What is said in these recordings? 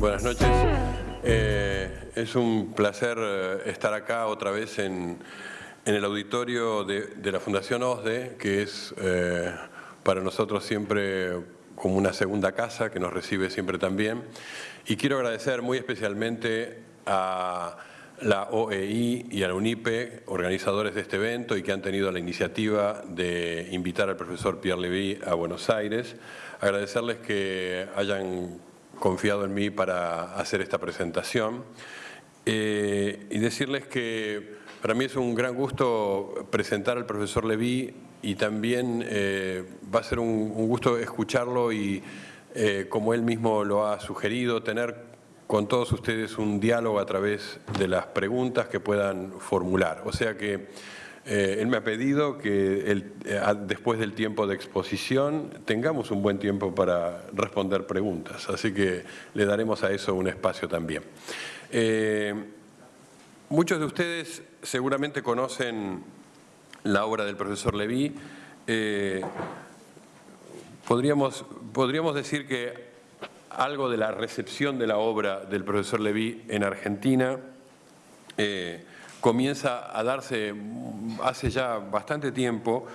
Buenas noches. Eh, es un placer eh, estar acá otra vez en, en el auditorio de, la Fundación OSDE, que es eh, para nosotros siempre como una segunda casa que nos recibe siempre también. Y quiero agradecer muy especialmente a la OEI y a la UNIPE, organizadores de este evento y que han tenido la iniciativa de invitar al profesor Pierre Levy a Buenos Aires. Agradecerles que hayan confiado en mí para hacer esta presentación eh, y decirles que para mí es un gran gusto presentar al profesor Levy y también eh, va a ser un, gusto escucharlo y, eh, como él mismo lo ha sugerido, tener con todos ustedes un diálogo a través de las preguntas que puedan formular. O sea que eh, él me ha pedido que eh, después del tiempo de exposición tengamos un buen tiempo para responder preguntas, así que le daremos a eso un espacio también. Eh, muchos de ustedes seguramente conocen la obra del profesor Levy. Eh, podríamos, podríamos decir que algo de la recepción de la obra del profesor Levy en Argentina eh, comienza a darse hace ya bastante tiempo,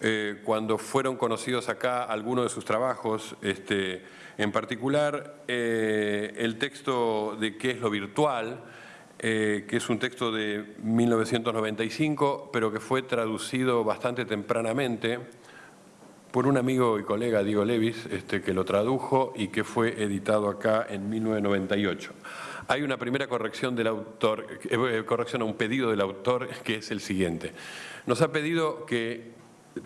eh, cuando fueron conocidos acá algunos de sus trabajos, este, en particular eh, el texto de ¿Qué es lo virtual?, que es un texto de 1995, pero que fue traducido bastante tempranamente por un amigo y colega, Diego Levis, este, que lo tradujo y que fue editado acá en 1998. Hay una primera corrección del autor, eh, corrección a un pedido del autor, que es el siguiente. Nos ha pedido que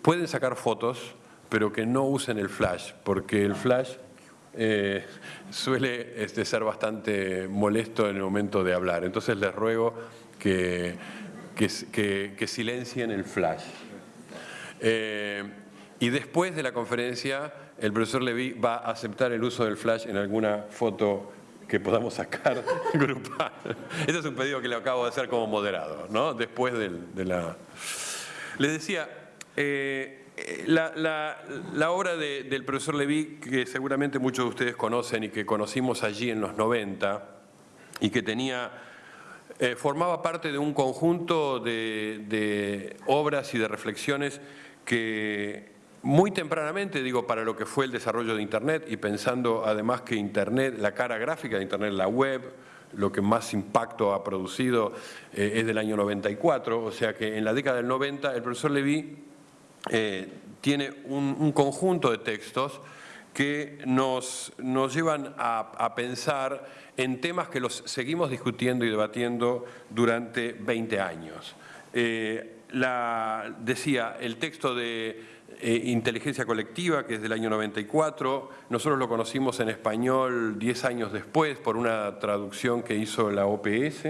pueden sacar fotos, pero que no usen el flash, porque el flash eh, suele este, ser bastante molesto en el momento de hablar. Entonces les ruego que, silencien el flash. Eh, y después de la conferencia, el profesor Levy va a aceptar el uso del flash en alguna foto que podamos sacar grupal. Este es un pedido que le acabo de hacer como moderado, ¿no? Después de la... Les decía, eh, la, obra de, del profesor Levy, que seguramente muchos de ustedes conocen y que conocimos allí en los 90, y que tenía, eh, formaba parte de un conjunto de obras y de reflexiones que muy tempranamente, digo, para lo que fue el desarrollo de Internet y pensando además que Internet, la cara gráfica de Internet, la web, lo que más impacto ha producido eh, es del año 94, o sea que en la década del 90 el profesor Levy eh, tiene un, un, conjunto de textos que nos, nos llevan a, a, pensar en temas que los seguimos discutiendo y debatiendo durante 20 años. Eh, la, decía, el texto de eh, Inteligencia Colectiva, que es del año 94, nosotros lo conocimos en español 10 años después por una traducción que hizo la OPS,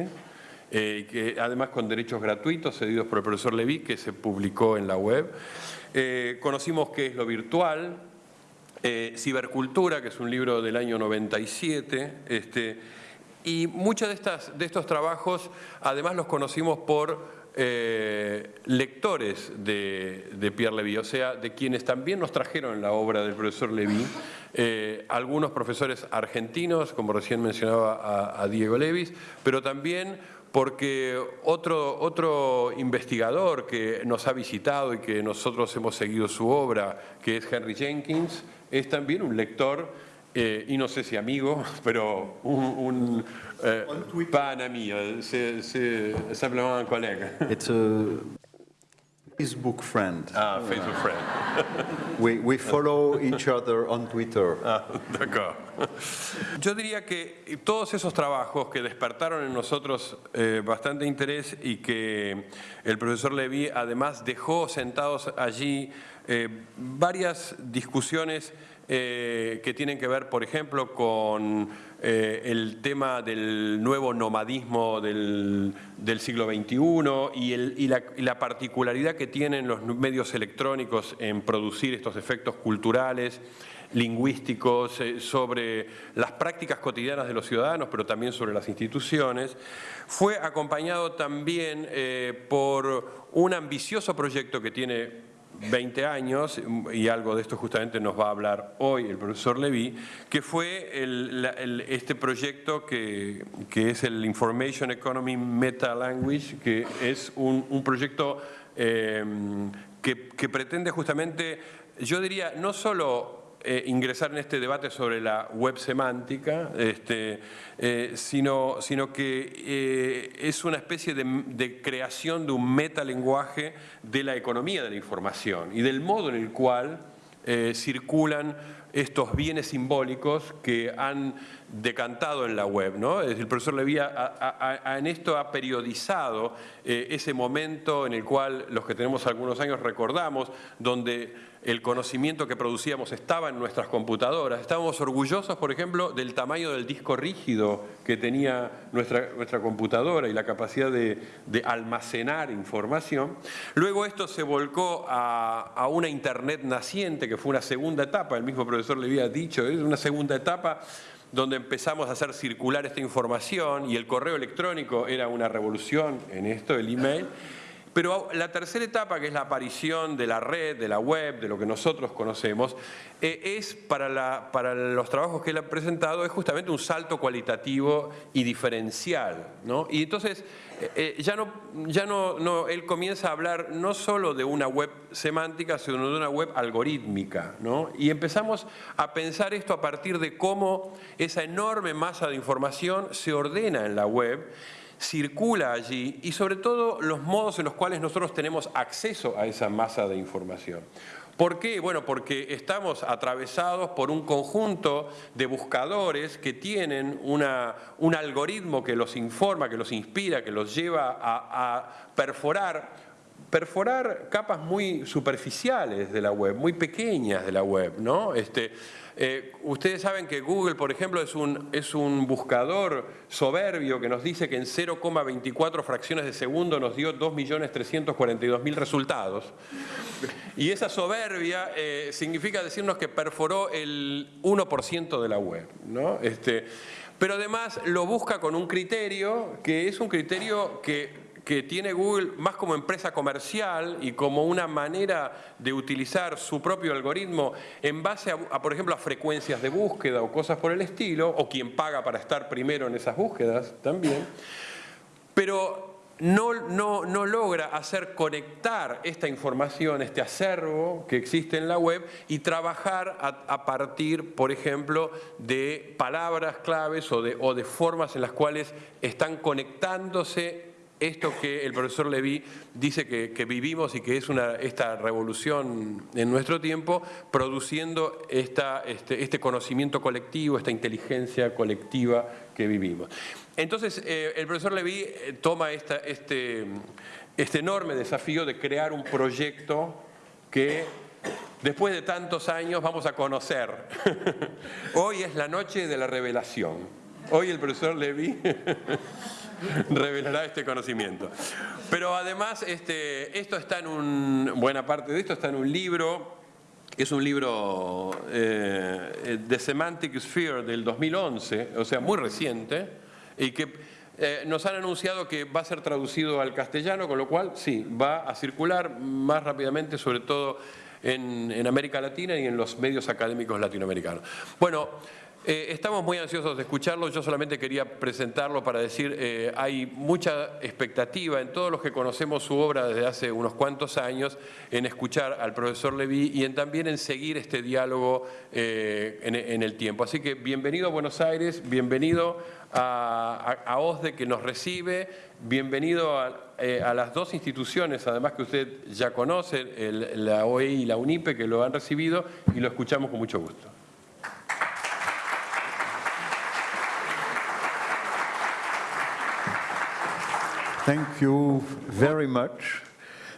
eh, que además con derechos gratuitos cedidos por el profesor Levy, que se publicó en la web. Eh, conocimos qué es lo virtual, Cibercultura, que es un libro del año 97, este, y muchos de, de estos trabajos además los conocimos por eh, lectores de, de, Pierre Levy, o sea, de quienes también nos trajeron la obra del profesor Levy, eh, algunos profesores argentinos, como recién mencionaba a, Diego Levis, pero también porque otro, otro investigador que nos ha visitado y que nosotros hemos seguido su obra, que es Henry Jenkins, es también un lector, eh, y no sé si amigo, pero un eh, pas un ami, c'est simplement un collègue. It's a Facebook friend. Ah, Facebook friend. we, we follow each other on Twitter. Ah, D'accord. Yo diría que todos esos trabajos que despertaron en nosotros eh, bastante interés y que el profesor Levy además dejó sentados allí eh, varias discusiones eh, que tienen que ver, por ejemplo, con eh, el tema del nuevo nomadismo del, siglo XXI y, la, particularidad que tienen los medios electrónicos en producir estos efectos culturales lingüísticos, eh, sobre las prácticas cotidianas de los ciudadanos, pero también sobre las instituciones. Fue acompañado también eh, por un ambicioso proyecto que tiene 20 años, y algo de esto justamente nos va a hablar hoy el profesor Levy, que fue este proyecto que, que, es el Information Economy Meta Language, que es un, proyecto eh, que, que pretende justamente, yo diría, no solo eh, ingresar en este debate sobre la web semántica, este, eh, sino, sino, que eh, es una especie de, creación de un metalenguaje de la economía de la información y del modo en el cual circulan estos bienes simbólicos que han decantado en la web. ¿no? El profesor Levy en esto ha periodizado ese momento en el cual los que tenemos algunos años recordamos, donde el conocimiento que producíamos estaba en nuestras computadoras. Estábamos orgullosos, por ejemplo, del tamaño del disco rígido que tenía nuestra, nuestra computadora y la capacidad de, almacenar información. Luego esto se volcó a, una Internet naciente, que fue una segunda etapa, el mismo profesor le había dicho, es una segunda etapa donde empezamos a hacer circular esta información y el correo electrónico era una revolución en esto, el email. Pero la tercera etapa, que es la aparición de la red, de la web, de lo que nosotros conocemos, eh, es para, para, los trabajos que él ha presentado, es justamente un salto cualitativo y diferencial. ¿no? Y entonces, eh, eh, ya, no, ya no, él comienza a hablar no solo de una web semántica, sino de una web algorítmica. ¿no? Y empezamos a pensar esto a partir de cómo esa enorme masa de información se ordena en la web circula allí y sobre todo los modos en los cuales nosotros tenemos acceso a esa masa de información. ¿Por qué? Bueno, porque estamos atravesados por un conjunto de buscadores que tienen una, un algoritmo que los informa, que los inspira, que los lleva a, perforar perforar capas muy superficiales de la web, muy pequeñas de la web, ¿no? Este, eh, ustedes saben que Google, por ejemplo, es un, es un buscador soberbio que nos dice que en 0,24 fracciones de segundo nos dio 2.342.000 resultados. Y esa soberbia eh, significa decirnos que perforó el 1% de la web. ¿no? Este, pero además lo busca con un criterio que es un criterio que que tiene Google más como empresa comercial y como una manera de utilizar su propio algoritmo en base a, por ejemplo, a frecuencias de búsqueda o cosas por el estilo, o quien paga para estar primero en esas búsquedas también, pero no, no, no, logra hacer conectar esta información, este acervo que existe en la web y trabajar a, partir, por ejemplo, de palabras claves o de, o de formas en las cuales están conectándose esto que el profesor Levy dice que, vivimos y que es esta revolución en nuestro tiempo, produciendo este, este, conocimiento colectivo, esta inteligencia colectiva que vivimos. Entonces, eh, el profesor Levy eh, toma este, este enorme desafío de crear un proyecto que después de tantos años vamos a conocer. Hoy es la noche de la revelación. Hoy el profesor Levy revelará este conocimiento. Pero además, este, esto está en buena parte de esto está en un libro, que es un libro eh, de Semantic Sphere del 2011, o sea, muy reciente, y que eh, nos han anunciado que va a ser traducido al castellano, con lo cual sí, va a circular más rápidamente, sobre todo en América Latina y en los medios académicos latinoamericanos. Bueno, eh, estamos muy ansiosos de escucharlo, yo solamente quería presentarlo para decir, eh, hay mucha expectativa en todos los que conocemos su obra desde hace unos cuantos años en escuchar al profesor Levy y en también en seguir este diálogo eh, en, el tiempo. Así que bienvenido a Buenos Aires, bienvenido a, OSDE que nos recibe, bienvenido a, las dos instituciones, además que usted ya conoce, la OEI y la UNIPE, que lo han recibido y lo escuchamos con mucho gusto. Thank you very much.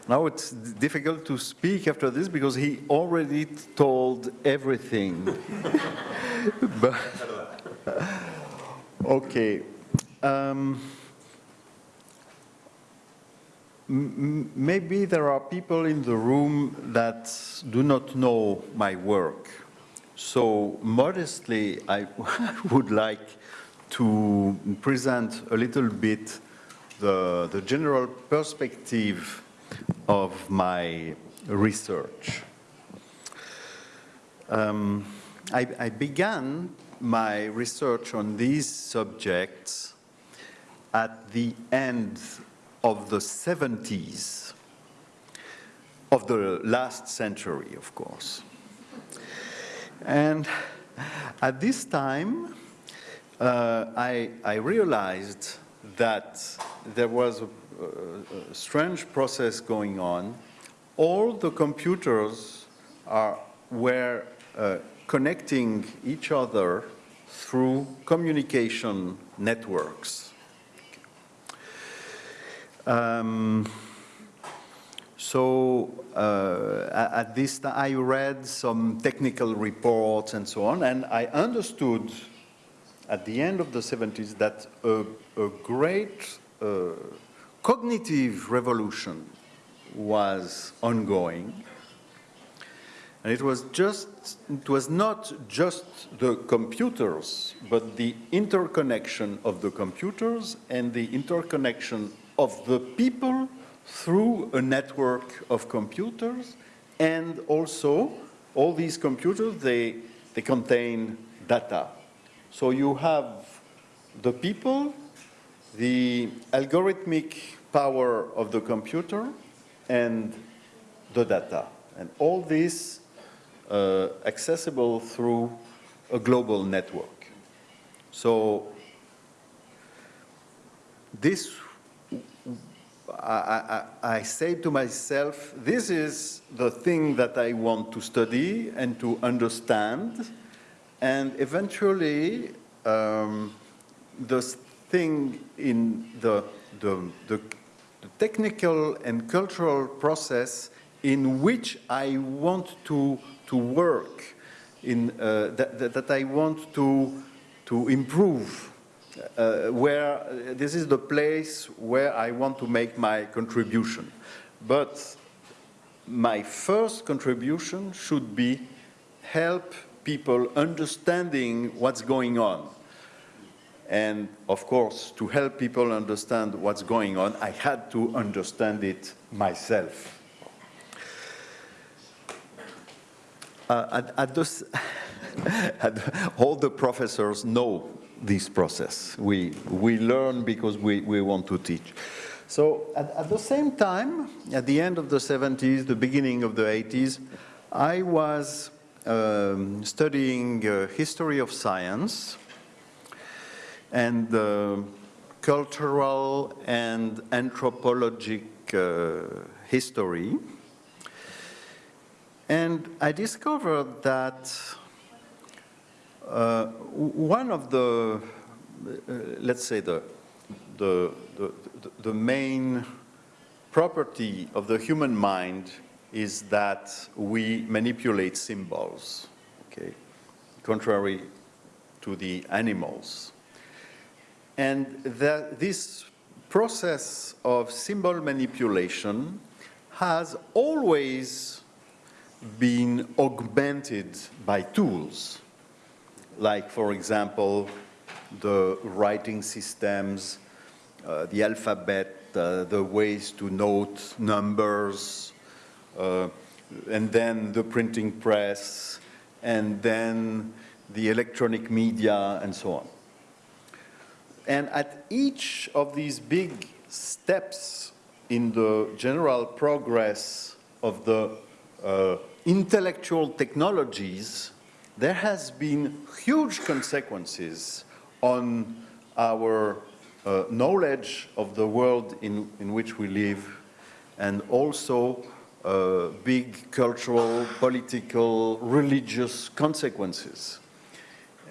Now it's difficult to speak after this because he already told everything. but, okay. Um, maybe there are people in the room that do not know my work. So modestly, I would like to present a little bit the, the general perspective of my research. Um, I, I began my research on these subjects at the end of the 70s of the last century, of course. And at this time, uh, I, I, realized that there was a, a, strange process going on. All the computers are, were uh, connecting each other through communication networks. Um, so uh, at this time, I read some technical reports and so on, and I understood at the end of the 70s that a, a great uh, cognitive revolution was ongoing. And it was just, it was not just the computers, but the interconnection of the computers and the interconnection of the people through a network of computers and also all these computers, they, they contain data. So you have the people, the algorithmic power of the computer, and the data. And all this uh, accessible through a global network. So this I, I, I, say to myself, this is the thing that I want to study and to understand. And eventually, um, the thing in the, the, the, technical and cultural process in which I want to, to work, in, uh, that, that, that I want to, to improve uh, where this is the place where I want to make my contribution. But my first contribution should be help people understanding what's going on. And of course, to help people understand what's going on, I had to understand it myself. Uh, at, at, this, all the professors know this process. We, we learn because we, we want to teach. So at, at, the same time, at the end of the 70s, the beginning of the 80s, I was um, studying uh, history of science and uh, cultural and anthropologic uh, history. And I discovered that uh, one of the, uh, let's say the, the, the, the main property of the human mind is that we manipulate symbols, okay, contrary to the animals. And that this process of symbol manipulation has always been augmented by tools like, for example, the writing systems, uh, the alphabet, uh, the ways to note numbers, and then the printing press, and then the electronic media, and so on. And at each of these big steps in the general progress of the uh, intellectual technologies, there has been huge consequences on our uh, knowledge of the world in, in which we live and also uh, big cultural, political, religious consequences.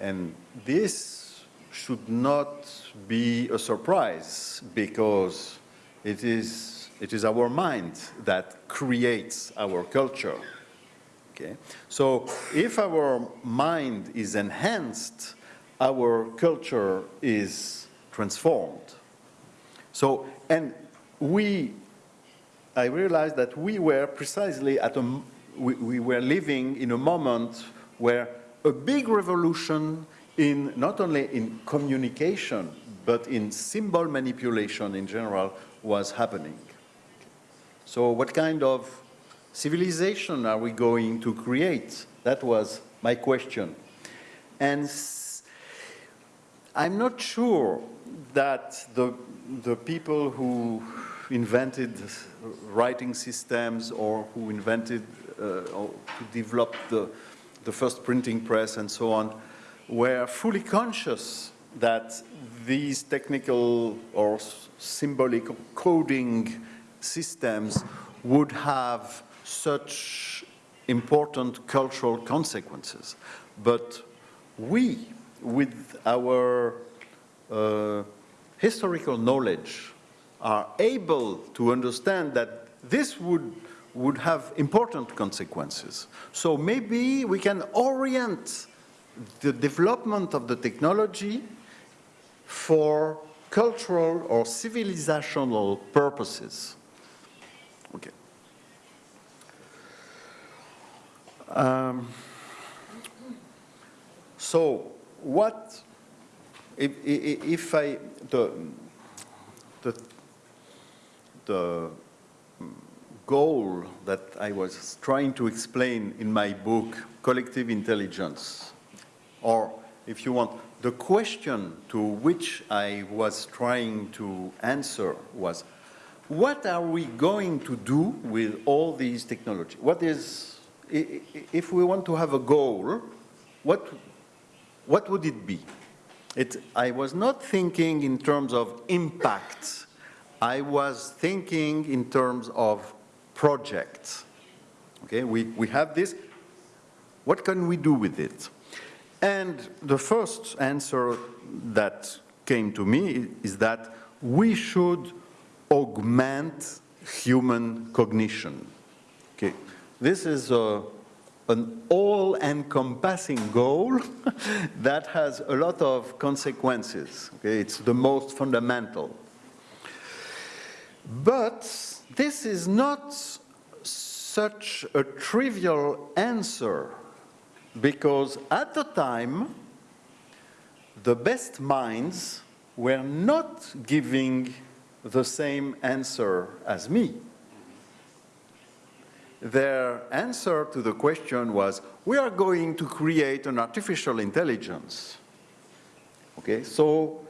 And this should not be a surprise because it is, it is our mind that creates our culture. Okay? So if our mind is enhanced, our culture is transformed. So, and we, I realized that we were precisely at a, we, we were living in a moment where a big revolution in not only in communication, but in symbol manipulation in general was happening. So what kind of civilization are we going to create? That was my question. And I'm not sure that the, the people who invented writing systems or who invented uh, or who developed the, the first printing press and so on were fully conscious that these technical or symbolic coding systems would have such important cultural consequences. But we, with our uh, historical knowledge, are able to understand that this would, would have important consequences. So maybe we can orient the development of the technology for cultural or civilizational purposes. Okay. Um, so what, if, if I, the, the, the uh, goal that I was trying to explain in my book, Collective Intelligence, or if you want, the question to which I was trying to answer was, what are we going to do with all these technology? What is, if we want to have a goal, what, what would it be? It, I was not thinking in terms of impact. I was thinking in terms of projects. Okay, we, we have this. What can we do with it? And the first answer that came to me is that we should augment human cognition. Okay, this is a, an all-encompassing goal that has a lot of consequences. Okay, it's the most fundamental. But this is not such a trivial answer because at the time, the best minds were not giving the same answer as me. Their answer to the question was, we are going to create an artificial intelligence. Okay, so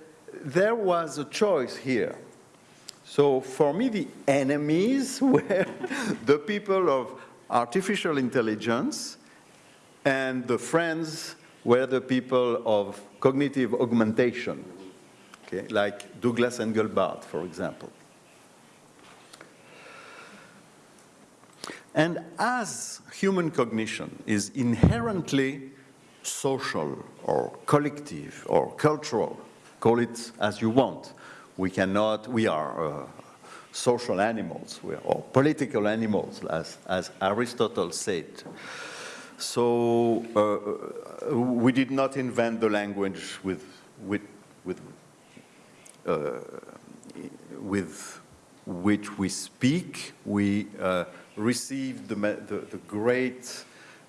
there was a choice here. So for me, the enemies were the people of artificial intelligence and the friends were the people of cognitive augmentation, okay, like Douglas Engelbart, for example. And as human cognition is inherently social or collective or cultural, call it as you want, we cannot, we are uh, social animals, we are, or political animals, as, as Aristotle said. So uh, we did not invent the language with, with, with, uh, with which we speak. We uh, received the, the, the great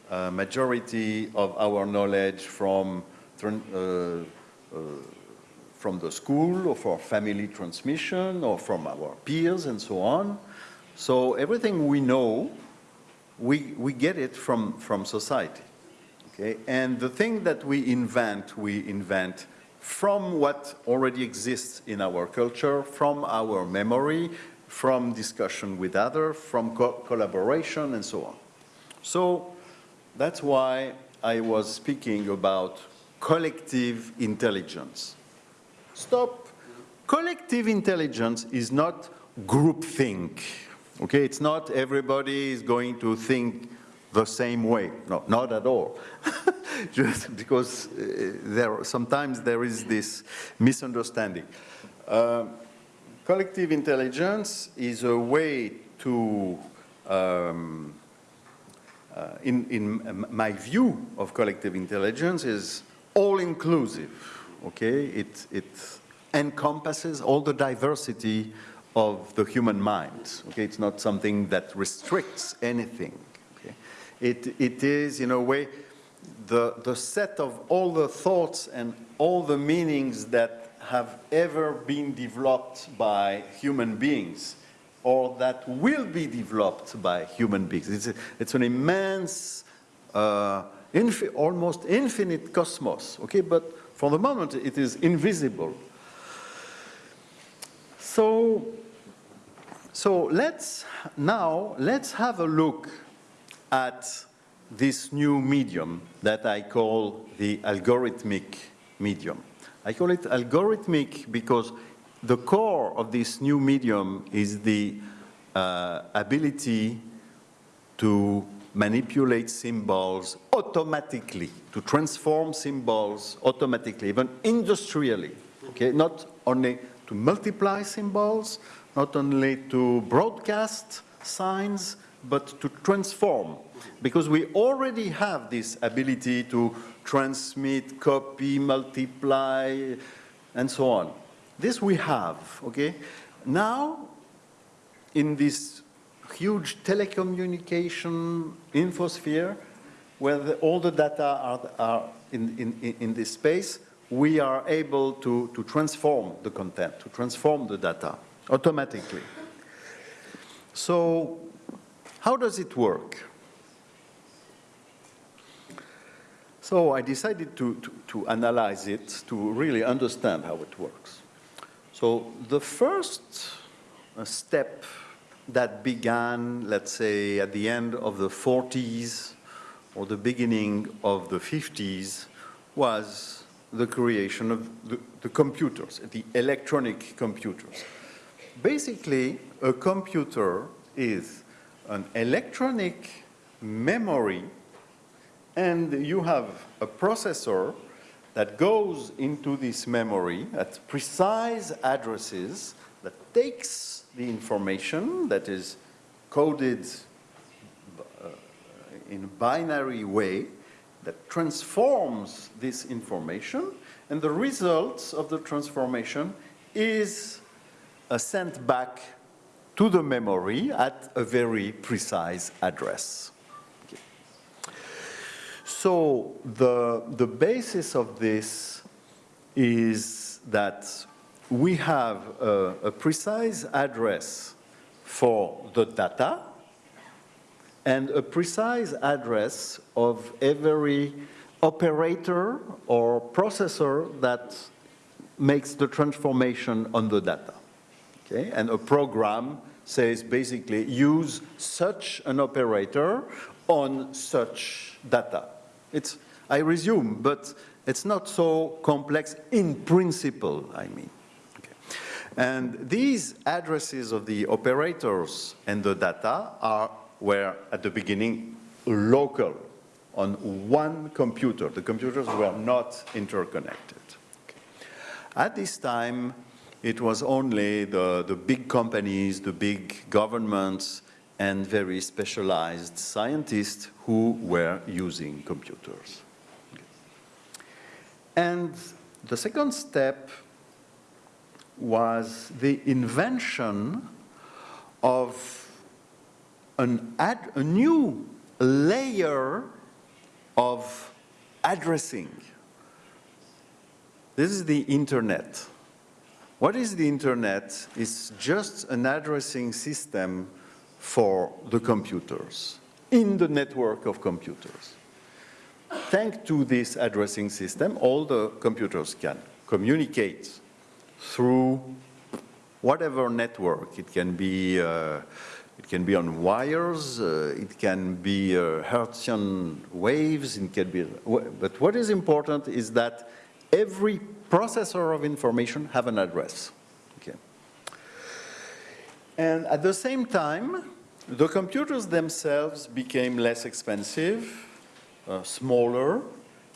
uh, majority of our knowledge from, uh, uh, from the school or for family transmission or from our peers and so on. So everything we know we, we get it from, from society. Okay? And the thing that we invent, we invent from what already exists in our culture, from our memory, from discussion with others, from co collaboration, and so on. So that's why I was speaking about collective intelligence. Stop. Collective intelligence is not groupthink. Okay, it's not everybody is going to think the same way. No, not at all. Just because uh, there sometimes there is this misunderstanding. Uh, collective intelligence is a way to, um, uh, in, in my view of collective intelligence, is all-inclusive. Okay, it, it encompasses all the diversity of the human mind. Okay, it's not something that restricts anything. Okay? It, it is, in a way, the, the set of all the thoughts and all the meanings that have ever been developed by human beings or that will be developed by human beings. It's, a, it's an immense, uh, infi almost infinite cosmos, okay? But for the moment, it is invisible. So, so let's now, let's have a look at this new medium that I call the algorithmic medium. I call it algorithmic because the core of this new medium is the uh, ability to manipulate symbols automatically, to transform symbols automatically, even industrially, okay? Not only to multiply symbols, not only to broadcast signs, but to transform. Because we already have this ability to transmit, copy, multiply, and so on. This we have, okay? Now, in this huge telecommunication infosphere, where the, all the data are, are in, in, in this space, we are able to, to transform the content, to transform the data automatically. So how does it work? So I decided to, to, to, analyze it to really understand how it works. So the first uh, step that began, let's say, at the end of the 40s or the beginning of the 50s was the creation of the, the computers, the electronic computers. Basically, a computer is an electronic memory and you have a processor that goes into this memory at precise addresses that takes the information that is coded uh, in a binary way that transforms this information and the results of the transformation is uh, sent back to the memory at a very precise address. Okay. So the, the basis of this is that we have a, a precise address for the data and a precise address of every operator or processor that makes the transformation on the data. Okay? And a program says basically use such an operator on such data. It's, I resume, but it's not so complex in principle, I mean. And these addresses of the operators and the data are, were at the beginning local on one computer. The computers were not interconnected. At this time, it was only the, the big companies, the big governments, and very specialized scientists who were using computers. And the second step was the invention of an ad, a new layer of addressing. This is the internet. What is the internet? It's just an addressing system for the computers, in the network of computers. Thanks to this addressing system, all the computers can communicate through whatever network. It can be, uh, it can be on wires, uh, it can be uh, Hertzian waves, it can be, but what is important is that every processor of information have an address. Okay. And at the same time, the computers themselves became less expensive, uh, smaller,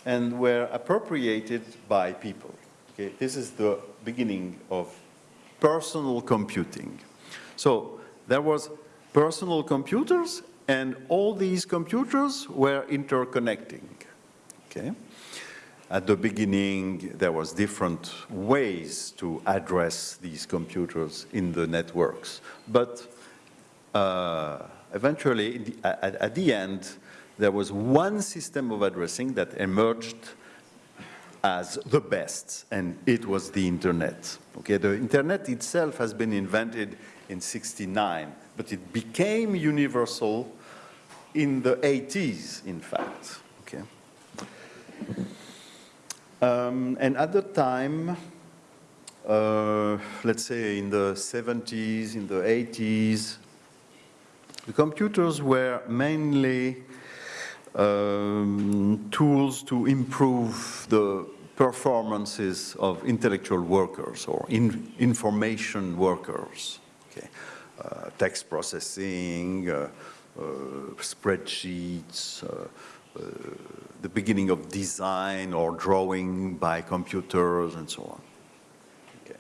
and were appropriated by people. Okay. This is the beginning of personal computing. So there was personal computers, and all these computers were interconnecting. Okay. At the beginning, there was different ways to address these computers in the networks. But uh, eventually, at, at, the end, there was one system of addressing that emerged as the best, and it was the internet. Okay, the internet itself has been invented in 69, but it became universal in the 80s, in fact. Okay. Um, and at the time, uh, let's say in the 70s, in the 80s, the computers were mainly um, tools to improve the performances of intellectual workers or in, information workers. Okay. Uh, text processing, uh, uh, spreadsheets, uh, uh, the beginning of design or drawing by computers and so on. Okay.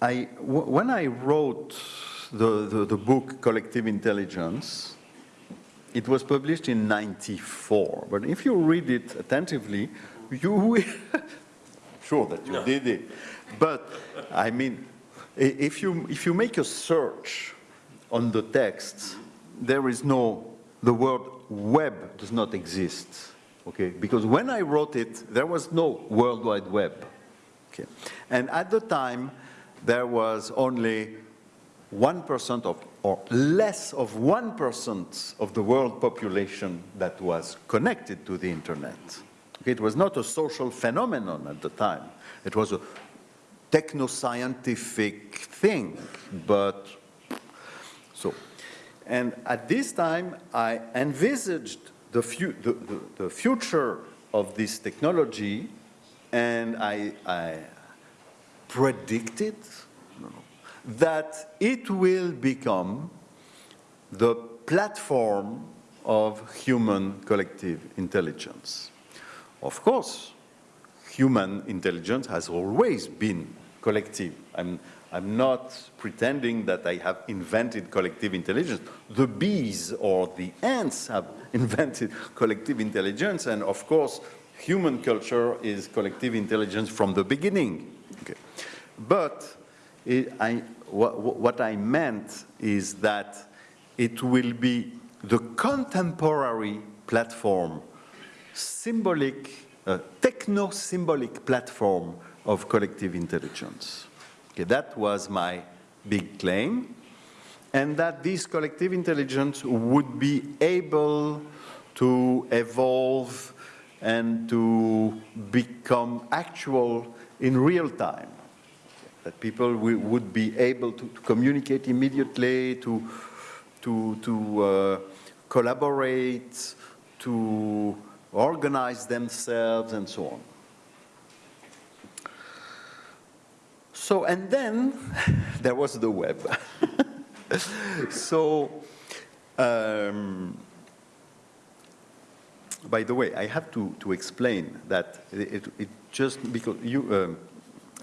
I, when I wrote the, the, the book Collective Intelligence, it was published in 94, but if you read it attentively, you will, sure that you no. did it, but I mean, if you, if you make a search on the text, there is no, the word web does not exist, okay? Because when I wrote it, there was no World Wide Web, okay? And at the time, there was only 1% of, or less of 1% of the world population that was connected to the internet. It was not a social phenomenon at the time. It was a techno-scientific thing, but so. And at this time, I envisaged the, fu the, the, the future of this technology, and I, I predicted that it will become the platform of human collective intelligence. Of course, human intelligence has always been collective. I'm, I'm not pretending that I have invented collective intelligence. The bees or the ants have invented collective intelligence, and of course, human culture is collective intelligence from the beginning. Okay. But it, I, what, what I meant is that it will be the contemporary platform, symbolic, uh, techno-symbolic platform of collective intelligence. Okay, that was my big claim, and that this collective intelligence would be able to evolve and to become actual in real time that people would be able to, to communicate immediately, to, to, to uh, collaborate, to organize themselves, and so on. So, and then there was the web. so, um, by the way, I have to, to explain that it, it just because you, um,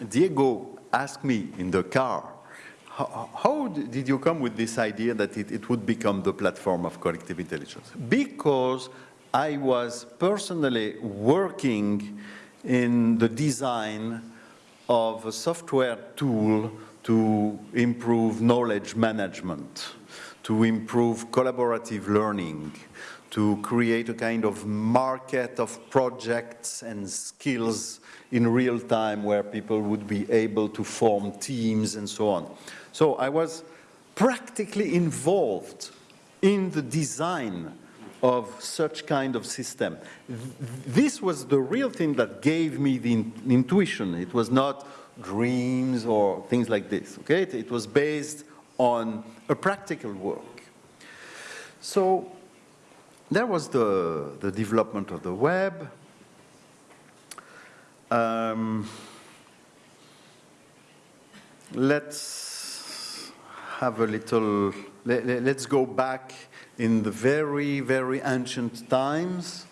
Diego asked me in the car, how, how, did you come with this idea that it, it would become the platform of collective intelligence? Because I was personally working in the design of a software tool to improve knowledge management, to improve collaborative learning, to create a kind of market of projects and skills in real time where people would be able to form teams and so on. So I was practically involved in the design of such kind of system. This was the real thing that gave me the in intuition. It was not dreams or things like this, okay? It, it was based on a practical work. So there was the, the development of the web, um, let's have a little, let, let's go back in the very, very ancient times.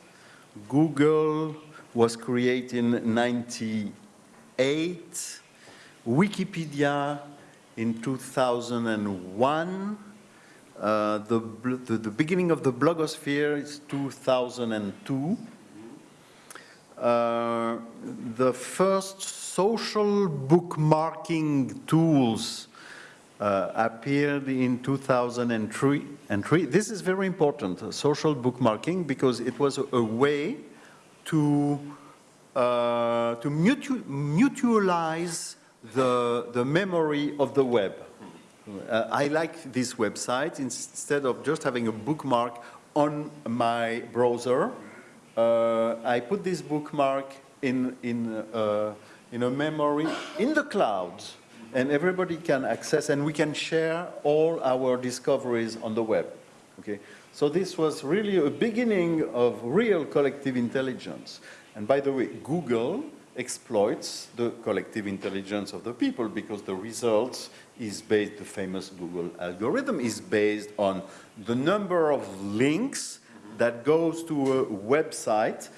Google was created in 98, Wikipedia in 2001, uh, the, the, the beginning of the blogosphere is 2002, uh, the first social bookmarking tools uh, appeared in 2003. And three. This is very important, uh, social bookmarking, because it was a, way to, uh, to mutu mutualize the, the memory of the web. Uh, I like this website. Instead of just having a bookmark on my browser, uh, I put this bookmark in, in, uh, in a memory in the cloud and everybody can access and we can share all our discoveries on the web. Okay? So this was really a beginning of real collective intelligence. And by the way, Google exploits the collective intelligence of the people because the results is based, the famous Google algorithm is based on the number of links that goes to a website,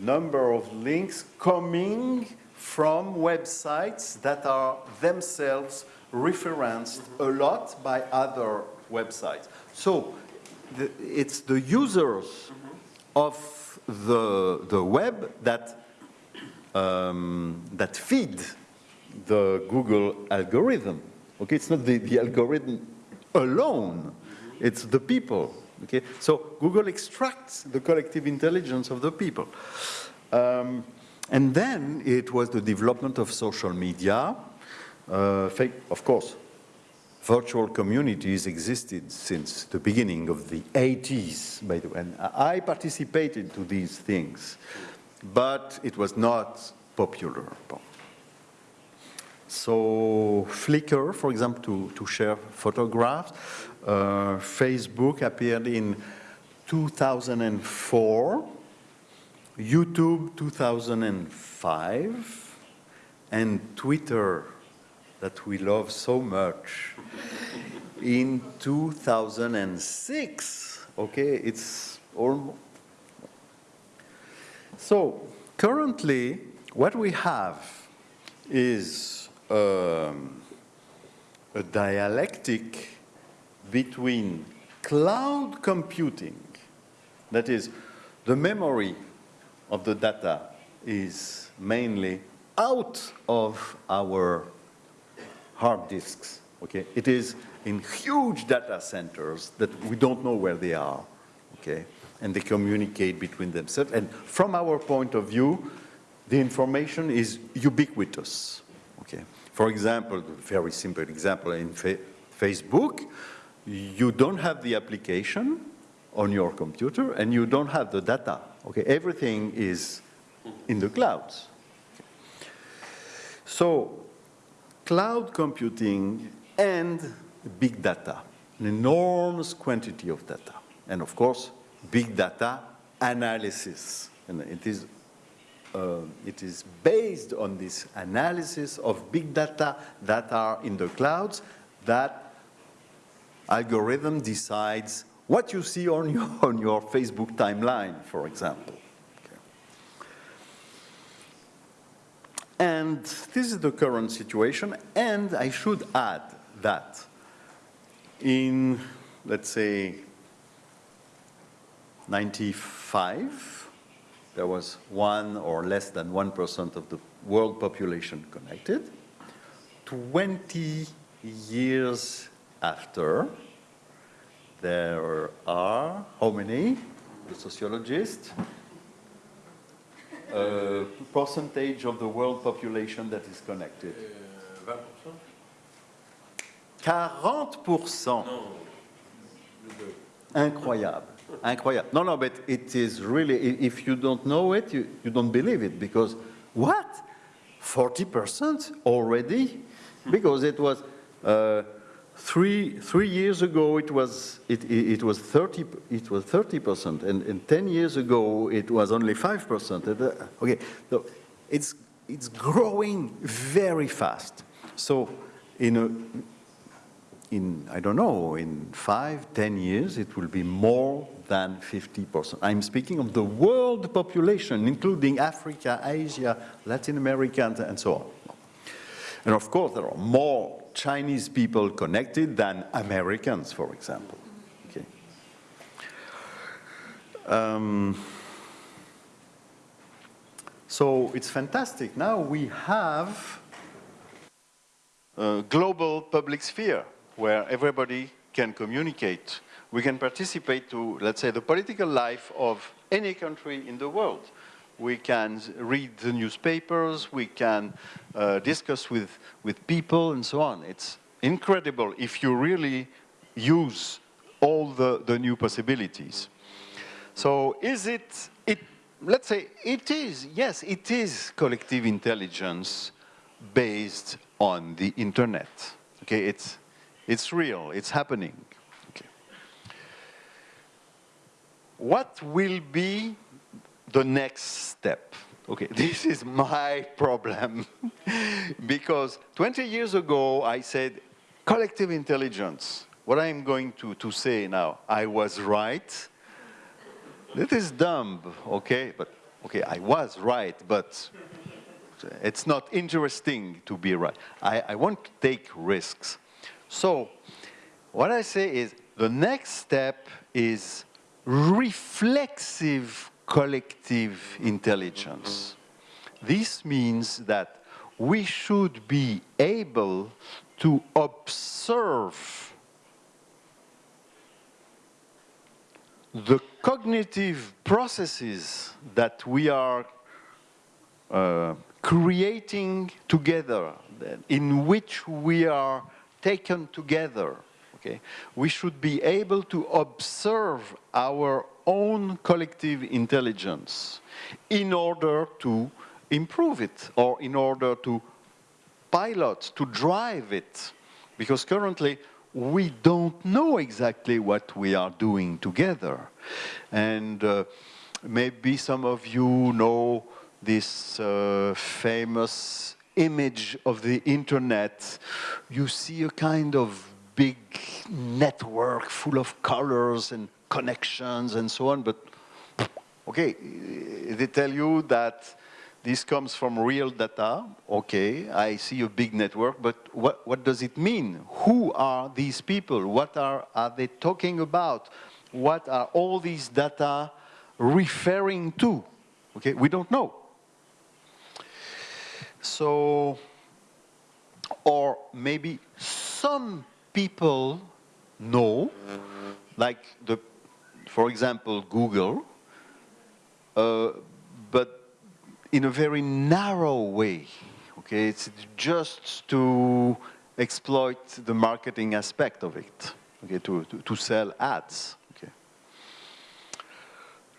number of links coming from websites that are themselves referenced a lot by other websites. So the, it's the users of the, the web that, um, that feed the Google algorithm. Okay, it's not the, the algorithm alone, it's the people. Okay, so Google extracts the collective intelligence of the people. Um, and then it was the development of social media. Uh, of course, virtual communities existed since the beginning of the 80s, by the way. And I participated to these things, but it was not popular. So Flickr, for example, to, to share photographs. Uh, Facebook appeared in 2004. YouTube 2005, and Twitter that we love so much in 2006. Okay, it's all. So currently, what we have is um, a dialectic between cloud computing, that is, the memory of the data is mainly out of our hard disks. Okay, it is in huge data centers that we don't know where they are. Okay, and they communicate between themselves. And from our point of view, the information is ubiquitous. Okay, for example, very simple example in fa Facebook, you don't have the application on your computer and you don't have the data Okay, everything is in the clouds. So cloud computing and big data, an enormous quantity of data. And of course, big data analysis. And it is, uh, it is based on this analysis of big data that are in the clouds that algorithm decides what you see on your, on your Facebook timeline, for example. And this is the current situation, and I should add that in, let's say, 95, there was one or less than 1% of the world population connected. 20 years after, there are, how many? The sociologist? Uh, percentage of the world population that is connected. Uh, 40%. No. Incroyable. Incroyable. No, no, but it is really, if you don't know it, you, you don't believe it because what? 40% already? Because it was uh, Three, three years ago, it was, it, it, it was 30, it was 30%, and, and 10 years ago, it was only 5%. Uh, okay, so it's, it's growing very fast. So in, a, in, I don't know, in five, 10 years, it will be more than 50%. I'm speaking of the world population, including Africa, Asia, Latin America, and so on. And of course, there are more Chinese people connected than Americans, for example. Okay. Um, so it's fantastic. Now we have a global public sphere where everybody can communicate. We can participate to, let's say, the political life of any country in the world. We can read the newspapers, we can uh, discuss with, with people and so on. It's incredible if you really use all the, the new possibilities. So is it, it, let's say it is, yes, it is collective intelligence based on the internet. Okay, it's, it's real, it's happening. Okay. What will be the next step? Okay, this is my problem because 20 years ago I said collective intelligence. What I'm going to, to say now, I was right. That is dumb, okay? But, okay, I was right, but it's not interesting to be right. I, I want to take risks. So, what I say is, the next step is reflexive collective intelligence. This means that we should be able to observe the cognitive processes that we are uh, creating together, in which we are taken together, okay, we should be able to observe our own collective intelligence in order to improve it or in order to pilot, to drive it. Because currently, we don't know exactly what we are doing together. And uh, maybe some of you know this uh, famous image of the internet. You see a kind of big network full of colors and connections and so on, but okay, they tell you that this comes from real data. Okay, I see a big network, but what, what does it mean? Who are these people? What are, are they talking about? What are all these data referring to? Okay, we don't know. So, or maybe some people know, like the, for example, Google, uh, but in a very narrow way. Okay, it's just to exploit the marketing aspect of it. Okay, to, to, to sell ads. Okay.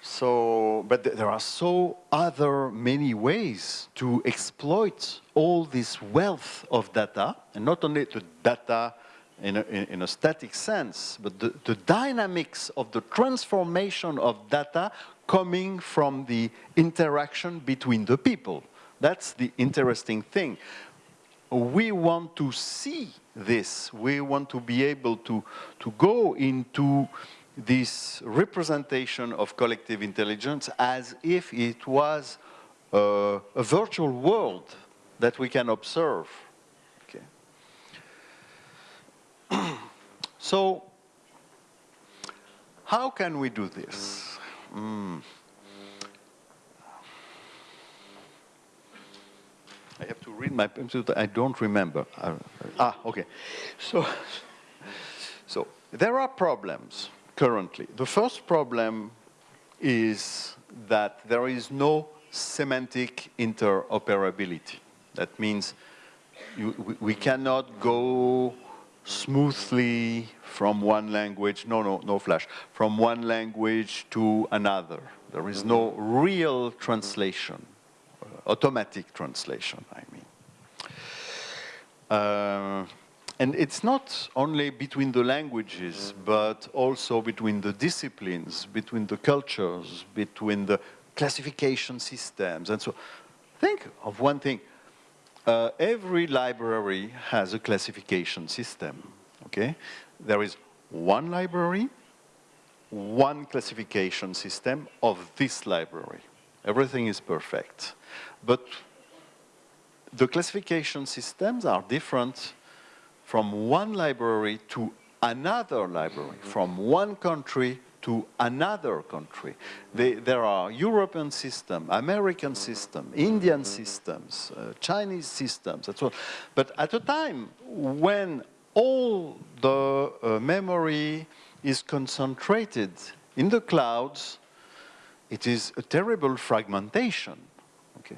So, but there are so other many ways to exploit all this wealth of data, and not only the data in a, in a static sense, but the, the dynamics of the transformation of data coming from the interaction between the people. That's the interesting thing. We want to see this. We want to be able to, to go into this representation of collective intelligence as if it was a, a virtual world that we can observe. Okay. So, how can we do this? Mm. I have to read my. I don't remember. Ah, okay. So, so there are problems currently. The first problem is that there is no semantic interoperability. That means you, we cannot go smoothly from one language, no, no, no flash, from one language to another. There is no real translation, automatic translation, I mean. Uh, and it's not only between the languages, but also between the disciplines, between the cultures, between the classification systems, and so. Think of one thing. Uh, every library has a classification system, okay? There is one library, one classification system of this library. Everything is perfect. But the classification systems are different from one library to another library, from one country to another country. They, there are European system, American system, Indian systems, uh, Chinese systems, on. But at a time when all the uh, memory is concentrated in the clouds, it is a terrible fragmentation. Okay?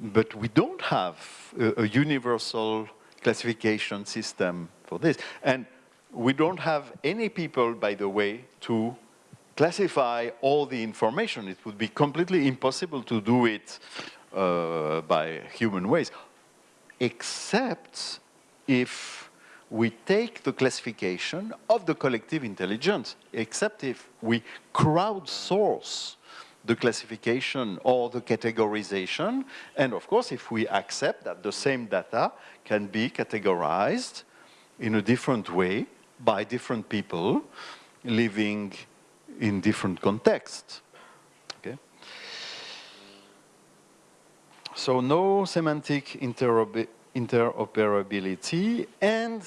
But we don't have a, a universal classification system for this. And we don't have any people, by the way, to classify all the information. It would be completely impossible to do it uh, by human ways, except if we take the classification of the collective intelligence, except if we crowdsource the classification or the categorization, and of course if we accept that the same data can be categorized in a different way by different people living in different contexts. Okay? So no semantic interoperability and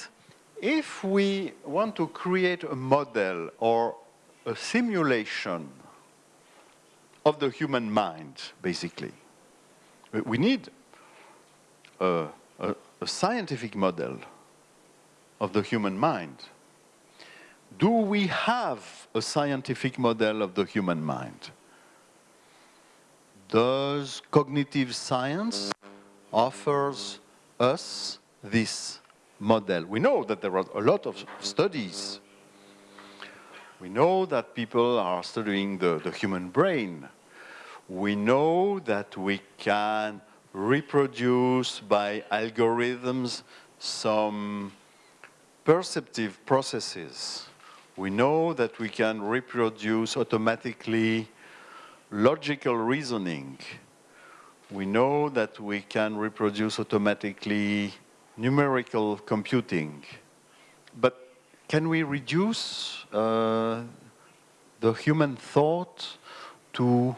if we want to create a model or a simulation of the human mind, basically, we need a, a, a scientific model of the human mind do we have a scientific model of the human mind? Does cognitive science offers us this model? We know that there are a lot of studies. We know that people are studying the, the human brain. We know that we can reproduce by algorithms some perceptive processes we know that we can reproduce automatically logical reasoning. We know that we can reproduce automatically numerical computing. But can we reduce uh, the human thought to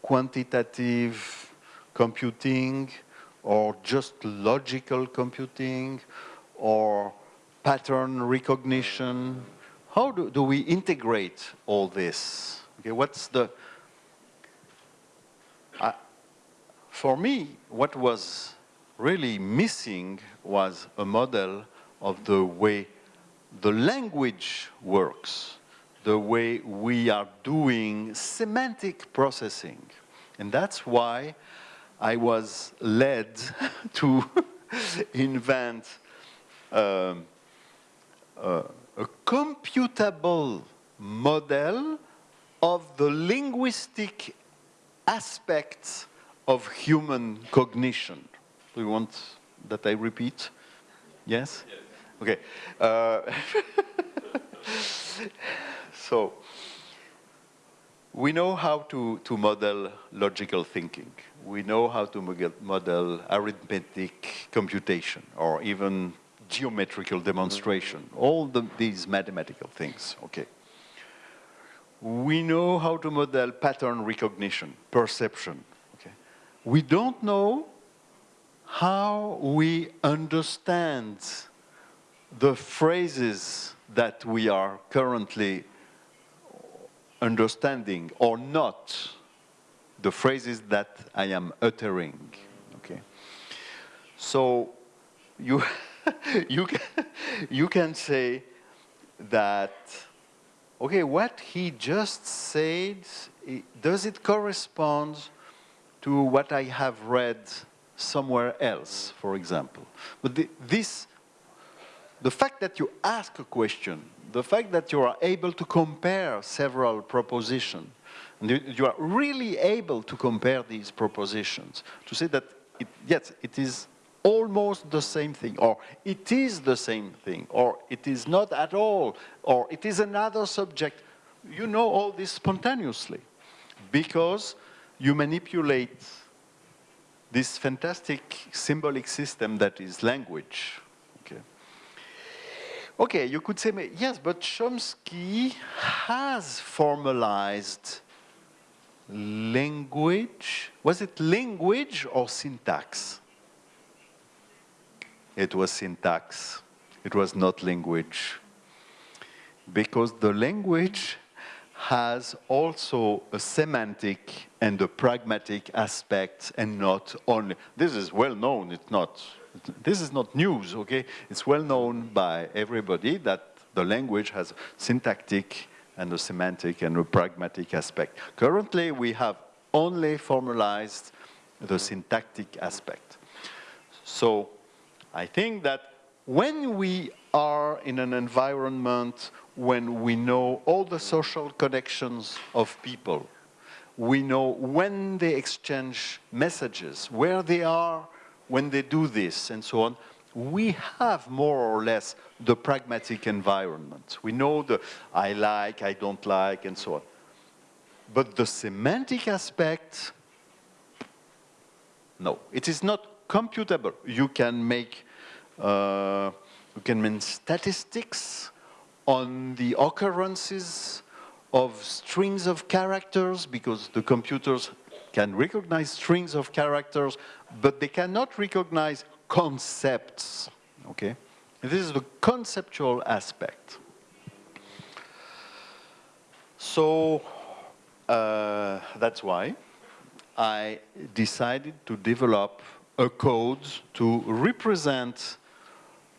quantitative computing or just logical computing or pattern recognition. How do, do we integrate all this? Okay, what's the, uh, for me, what was really missing was a model of the way the language works, the way we are doing semantic processing. And that's why I was led to invent um, uh, a computable model of the linguistic aspects of human cognition. Do you want that I repeat? Yes? yes. Okay. Uh, so, we know how to, to model logical thinking. We know how to model arithmetic computation or even geometrical demonstration, all the, these mathematical things, okay. We know how to model pattern recognition, perception, okay. We don't know how we understand the phrases that we are currently understanding or not the phrases that I am uttering, okay? So you you, can, you can say that, okay, what he just said, does it correspond to what I have read somewhere else, for example? But the, this, the fact that you ask a question, the fact that you are able to compare several propositions, and you are really able to compare these propositions, to say that, it, yes, it is almost the same thing, or it is the same thing, or it is not at all, or it is another subject. You know all this spontaneously because you manipulate this fantastic symbolic system that is language. Okay, okay you could say, yes, but Chomsky has formalized language. Was it language or syntax? It was syntax. It was not language. because the language has also a semantic and a pragmatic aspect and not only, this is well known, it's not, this is not news, okay? It's well known by everybody that the language has syntactic and a semantic and a pragmatic aspect. Currently, we have only formalized the syntactic aspect. So I think that when we are in an environment when we know all the social connections of people, we know when they exchange messages, where they are when they do this, and so on, we have more or less the pragmatic environment. We know the I like, I don't like, and so on. But the semantic aspect, no, it is not computable. You can make, uh, you can make statistics on the occurrences of strings of characters because the computers can recognize strings of characters, but they cannot recognize concepts, okay? This is the conceptual aspect. So uh, that's why I decided to develop a code to represent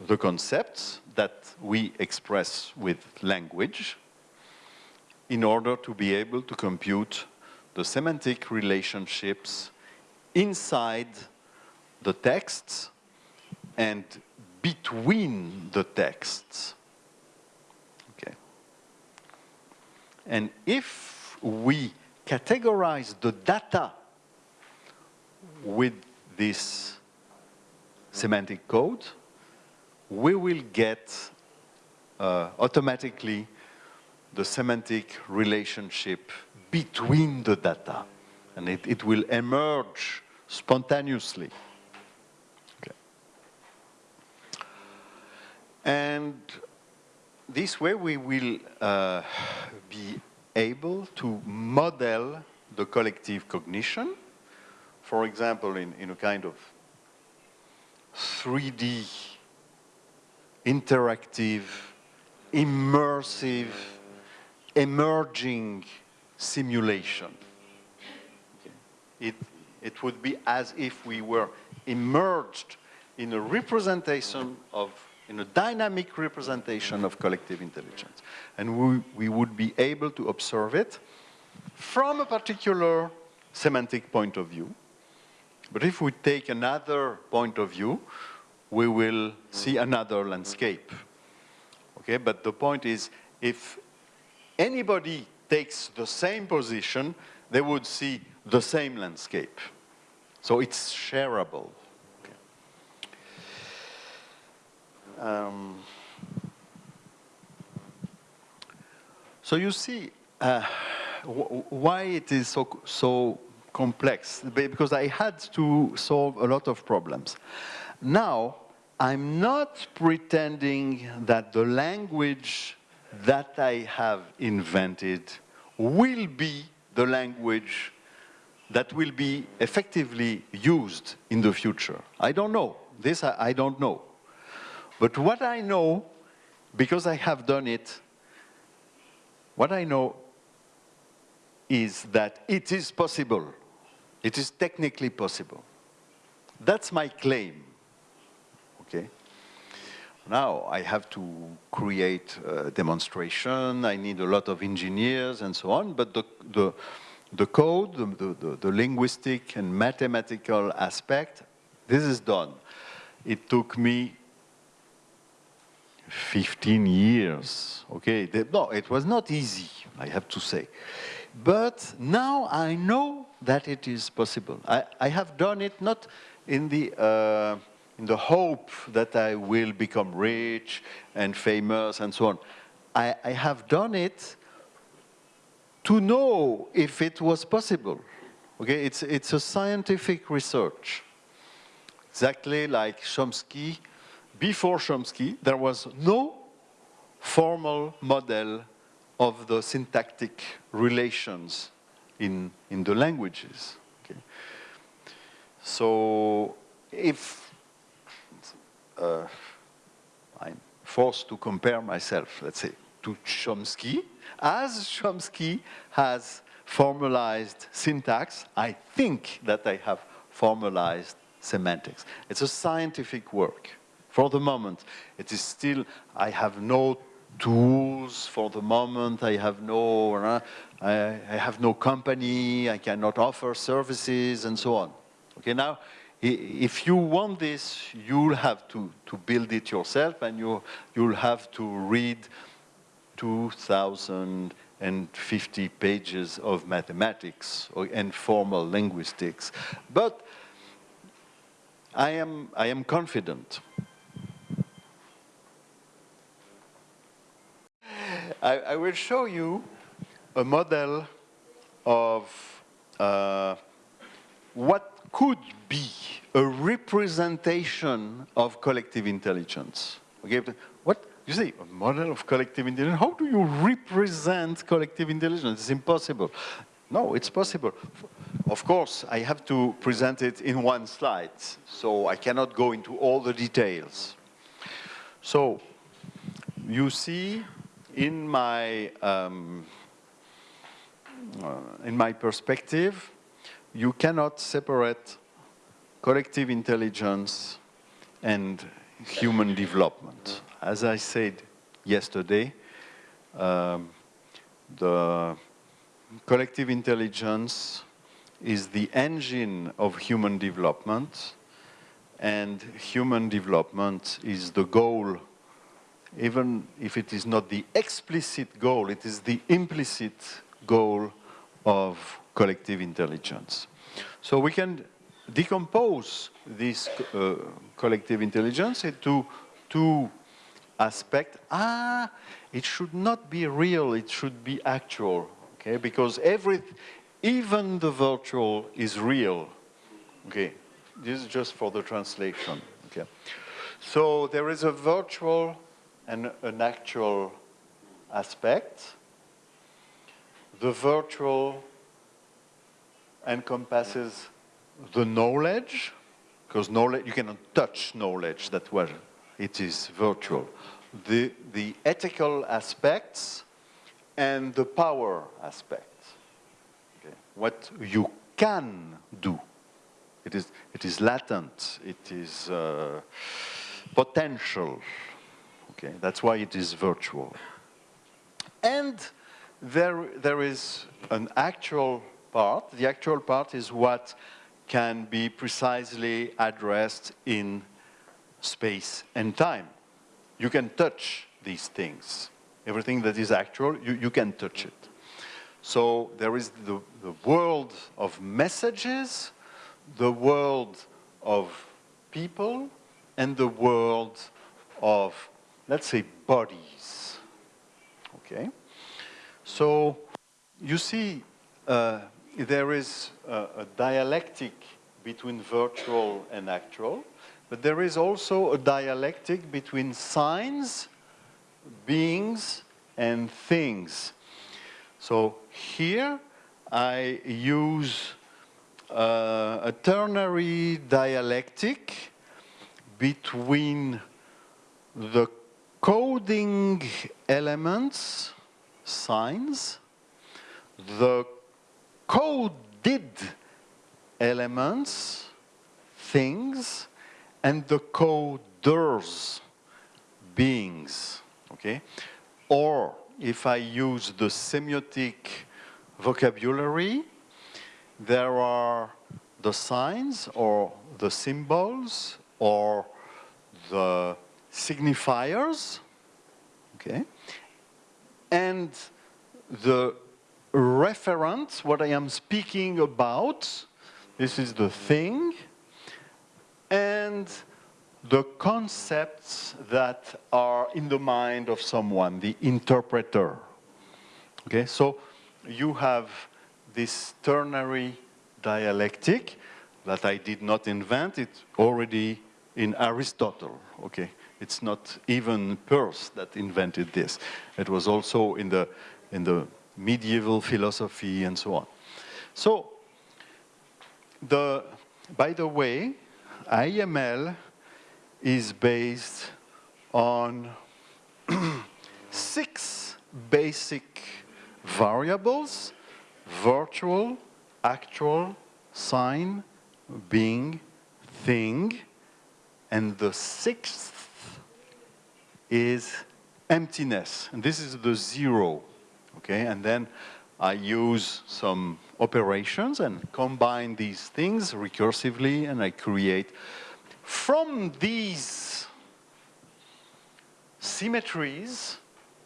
the concepts that we express with language in order to be able to compute the semantic relationships inside the texts and between the texts. Okay. And if we categorize the data with this semantic code, we will get uh, automatically the semantic relationship between the data. And it, it will emerge spontaneously. And this way we will uh, be able to model the collective cognition, for example, in, in a kind of 3D, interactive, immersive, emerging simulation. It, it would be as if we were immersed in a representation of in a dynamic representation of collective intelligence. And we, we would be able to observe it from a particular semantic point of view. But if we take another point of view, we will see another landscape. Okay, but the point is, if anybody takes the same position, they would see the same landscape. So it's shareable. Um, so you see uh, why it is so, so complex, because I had to solve a lot of problems. Now, I'm not pretending that the language that I have invented will be the language that will be effectively used in the future. I don't know. This I, I don't know. But what I know, because I have done it, what I know is that it is possible. It is technically possible. That's my claim, okay? Now I have to create a demonstration, I need a lot of engineers and so on, but the, the, the code, the, the, the linguistic and mathematical aspect, this is done. It took me 15 years, okay? No, it was not easy, I have to say. But now I know that it is possible. I, I have done it not in the, uh, in the hope that I will become rich and famous and so on. I, I have done it to know if it was possible. Okay, it's, it's a scientific research. Exactly like Chomsky before Chomsky, there was no formal model of the syntactic relations in, in the languages. Okay. So if uh, I'm forced to compare myself, let's say, to Chomsky, as Chomsky has formalized syntax, I think that I have formalized semantics. It's a scientific work. For the moment, it is still, I have no tools for the moment, I have no, uh, I, I have no company, I cannot offer services and so on. Okay, now, if you want this, you'll have to, to build it yourself and you, you'll have to read 2,050 pages of mathematics or, and formal linguistics. But I am, I am confident. I, I will show you a model of uh, what could be a representation of collective intelligence. Okay, what you say, a model of collective intelligence? How do you represent collective intelligence? It's impossible. No, it's possible. Of course, I have to present it in one slide, so I cannot go into all the details. So, you see in my, um, in my perspective, you cannot separate collective intelligence and human development. As I said yesterday, um, the collective intelligence is the engine of human development and human development is the goal even if it is not the explicit goal, it is the implicit goal of collective intelligence. So we can decompose this uh, collective intelligence into two aspects. Ah, it should not be real, it should be actual, okay? Because every, even the virtual is real, okay? This is just for the translation, okay? So there is a virtual and an actual aspect. The virtual encompasses the knowledge, because knowledge, you cannot touch knowledge that well, it is virtual. The, the ethical aspects and the power aspects. Okay. What you can do. It is, it is latent, it is uh, potential, Okay, that's why it is virtual. And there, there is an actual part. The actual part is what can be precisely addressed in space and time. You can touch these things. Everything that is actual, you, you can touch it. So there is the, the world of messages, the world of people, and the world of let's say, bodies. Okay? So you see uh, there is a, a dialectic between virtual and actual, but there is also a dialectic between signs, beings, and things. So here I use uh, a ternary dialectic between the coding elements, signs, the coded elements, things, and the coders, beings, okay? Or if I use the semiotic vocabulary, there are the signs or the symbols or the signifiers, okay, and the referent, what I am speaking about, this is the thing, and the concepts that are in the mind of someone, the interpreter. Okay, so you have this ternary dialectic that I did not invent, it's already in Aristotle, okay. It's not even Peirce that invented this. It was also in the, in the medieval philosophy and so on. So, the, by the way, IEML is based on six basic variables, virtual, actual, sign, being, thing, and the sixth is emptiness, and this is the zero, okay? And then I use some operations and combine these things recursively, and I create from these symmetries,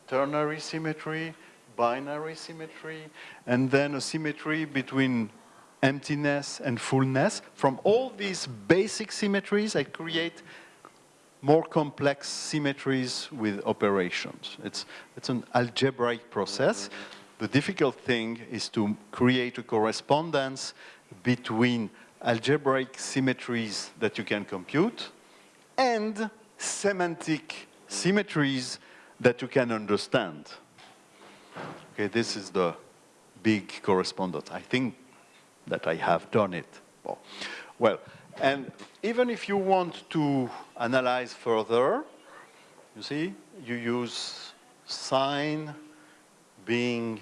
ternary symmetry, binary symmetry, and then a symmetry between emptiness and fullness. From all these basic symmetries, I create more complex symmetries with operations. It's, it's an algebraic process. The difficult thing is to create a correspondence between algebraic symmetries that you can compute and semantic symmetries that you can understand. Okay, this is the big correspondence. I think that I have done it. Well, well, and even if you want to analyze further, you see, you use sign being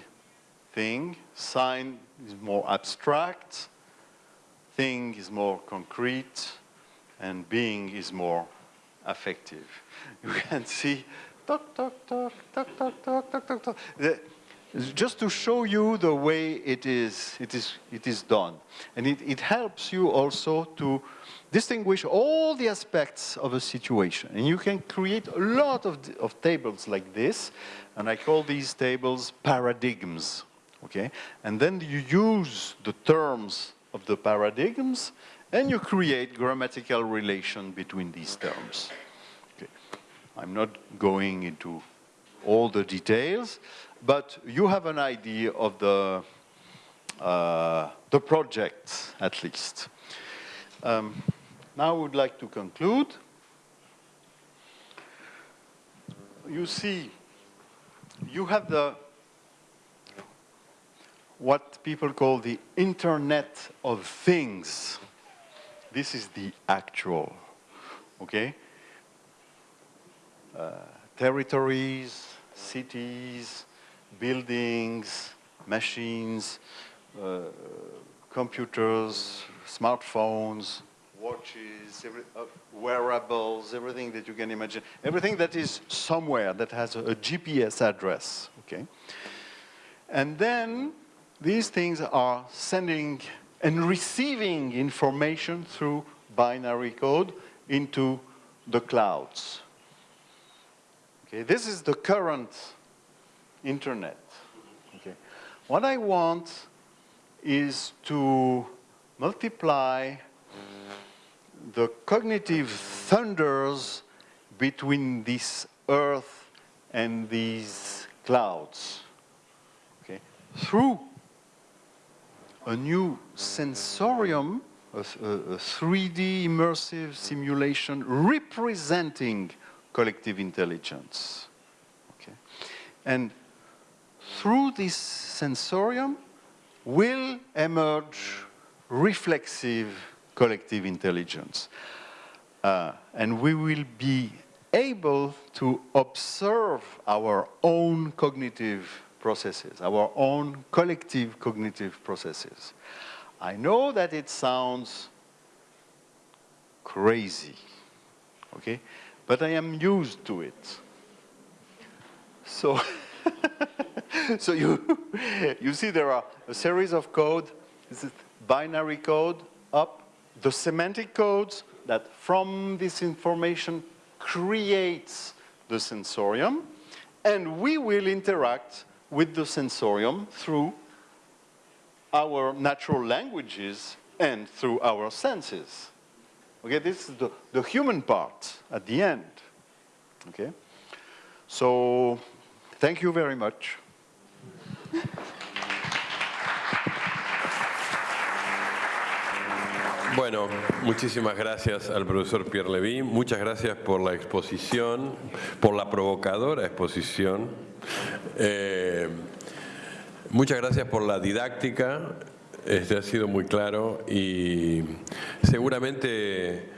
thing. Sign is more abstract, thing is more concrete, and being is more affective. You can see, talk, talk, talk, talk, talk, talk, talk, talk. Just to show you the way it is, it is, it is done. And it, it helps you also to distinguish all the aspects of a situation. And you can create a lot of, of tables like this, and I call these tables paradigms, okay? And then you use the terms of the paradigms, and you create grammatical relation between these terms. Okay. I'm not going into all the details, but you have an idea of the, uh, the project, at least. Um, now I would like to conclude. You see, you have the what people call the Internet of Things. This is the actual, okay? Uh, territories, cities, buildings, machines, uh, computers, smartphones, watches, every, uh, wearables, everything that you can imagine, everything that is somewhere that has a, a GPS address, okay? And then these things are sending and receiving information through binary code into the clouds. Okay, this is the current internet. Okay. What I want is to multiply the cognitive thunders between this earth and these clouds okay, through a new sensorium, a, a 3D immersive simulation representing collective intelligence. Okay. And through this sensorium will emerge reflexive collective intelligence. Uh, and we will be able to observe our own cognitive processes, our own collective cognitive processes. I know that it sounds crazy, okay? But I am used to it. So so you, you see there are a series of code, this is binary code up, the semantic codes that from this information creates the sensorium, and we will interact with the sensorium through our natural languages and through our senses. Okay, this is the, the human part at the end. Okay, so thank you very much. Bueno, muchísimas gracias al profesor Pierre Levy, muchas gracias por la exposición, por la provocadora exposición, eh, muchas gracias por la didáctica, este ha sido muy claro y seguramente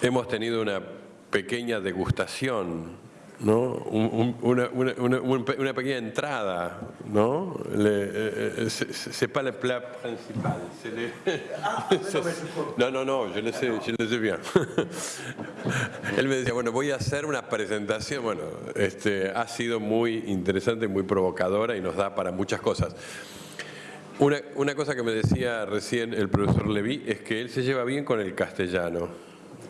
hemos tenido una pequeña degustación ¿no? Un- un- una, una- una- un pe- una pequeña entrada, ¿no? Le, eh, eh, c'est- c'est pas le plat principal. le- no, no, no, yo le sé, yo le sé bien. Él me decía, bueno, voy a hacer una presentación, bueno, este, ha sido muy interesante, muy provocadora y nos da para muchas cosas. Una, una cosa que me decía recién el profesor Levy es que él se lleva bien con el castellano.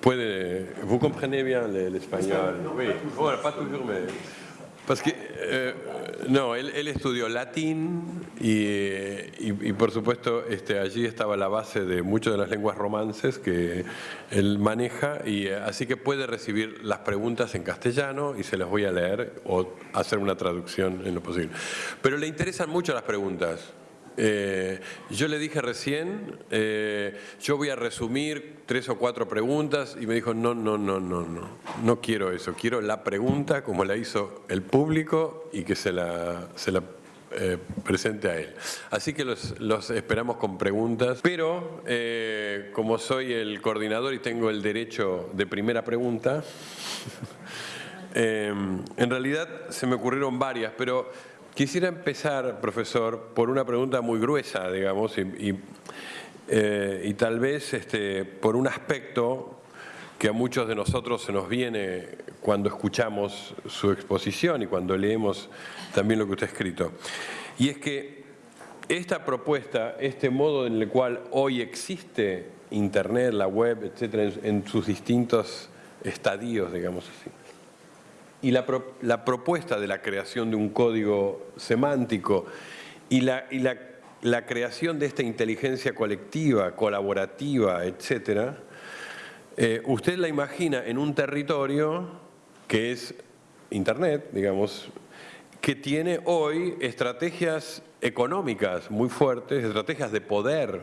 Puede, vous comprenez bien le- l'espagnol. Oui, bueno, pas toujours, mais... Parce que, eh, no, él, él estudió latín y, y- y, por supuesto este, allí estaba la base de muchas de las lenguas romances que él maneja y eh, así que puede recibir las preguntas en castellano y se las voy a leer o hacer una traducción en lo posible. Pero le interesan mucho las preguntas. Eh, yo le dije recién, eh, yo voy a resumir tres o cuatro preguntas y me dijo, no, no, no, no, no, no quiero eso, quiero la pregunta como la hizo el público y que se la, se la eh, presente a él. Así que los, esperamos con preguntas, pero como soy el coordinador y tengo el derecho de primera pregunta, en realidad se me ocurrieron varias, pero quisiera empezar, profesor, por una pregunta muy gruesa, digamos, y, eh, tal vez este, por un aspecto que a muchos de nosotros se nos viene cuando escuchamos su exposición y cuando leemos también lo que usted ha escrito. Y es que esta propuesta, este modo en el cual hoy existe Internet, la web, etcétera, en, en sus distintos estadios, digamos así, y la, la propuesta de la creación de un código semántico y la, y la- la creación de esta inteligencia colectiva, colaborativa, etcétera, eh, usted la imagina en un territorio que es Internet, digamos, que tiene hoy estrategias económicas muy fuertes, estrategias de poder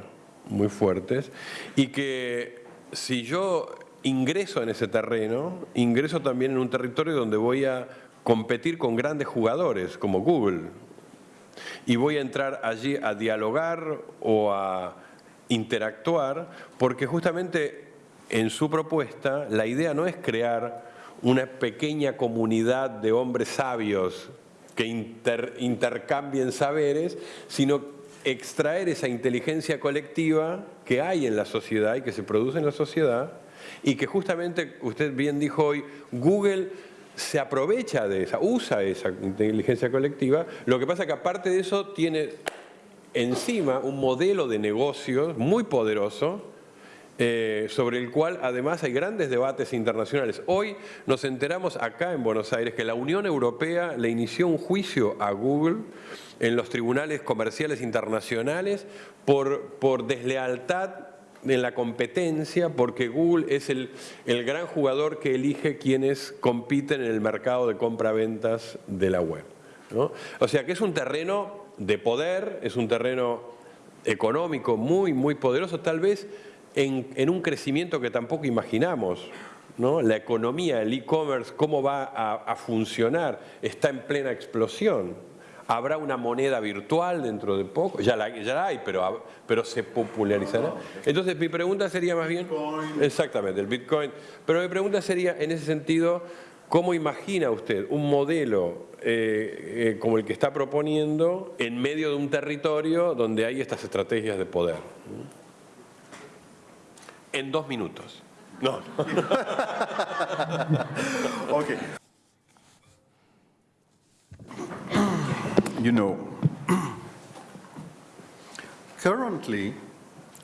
muy fuertes, y que si yo ingreso en ese terreno, ingreso también en un territorio donde voy a competir con grandes jugadores como Google, y voy a entrar allí a dialogar o a interactuar, porque justamente en su propuesta la idea no es crear una pequeña comunidad de hombres sabios que inter- intercambien saberes, sino extraer esa inteligencia colectiva que hay en la sociedad y que se produce en la sociedad y que justamente, usted bien dijo hoy, Google se aprovecha de esa, usa esa inteligencia colectiva, lo que pasa es que aparte de eso tiene encima un modelo de negocios muy poderoso eh, sobre el cual además hay grandes debates internacionales. Hoy nos enteramos acá en Buenos Aires que la Unión Europea le inició un juicio a Google en los tribunales comerciales internacionales por, por deslealtad en la competencia, porque Google es el, el gran jugador que elige quienes compiten en el mercado de compra-ventas de la web. ¿no? O sea que es un terreno de poder, es un terreno económico muy, muy poderoso, tal vez en, en un crecimiento que tampoco imaginamos. ¿no? La economía, el e-commerce, cómo va a, a funcionar, está en plena explosión. Habrá una moneda virtual dentro de poco, ya la, ya la hay, pero, pero se popularizará. Entonces mi pregunta sería más bien... Exactamente, el Bitcoin. Pero mi pregunta sería en ese sentido, ¿cómo imagina usted un modelo eh, eh, como el que está proponiendo en medio de un territorio donde hay estas estrategias de poder? En dos minutos. No, no. Okay. You know, currently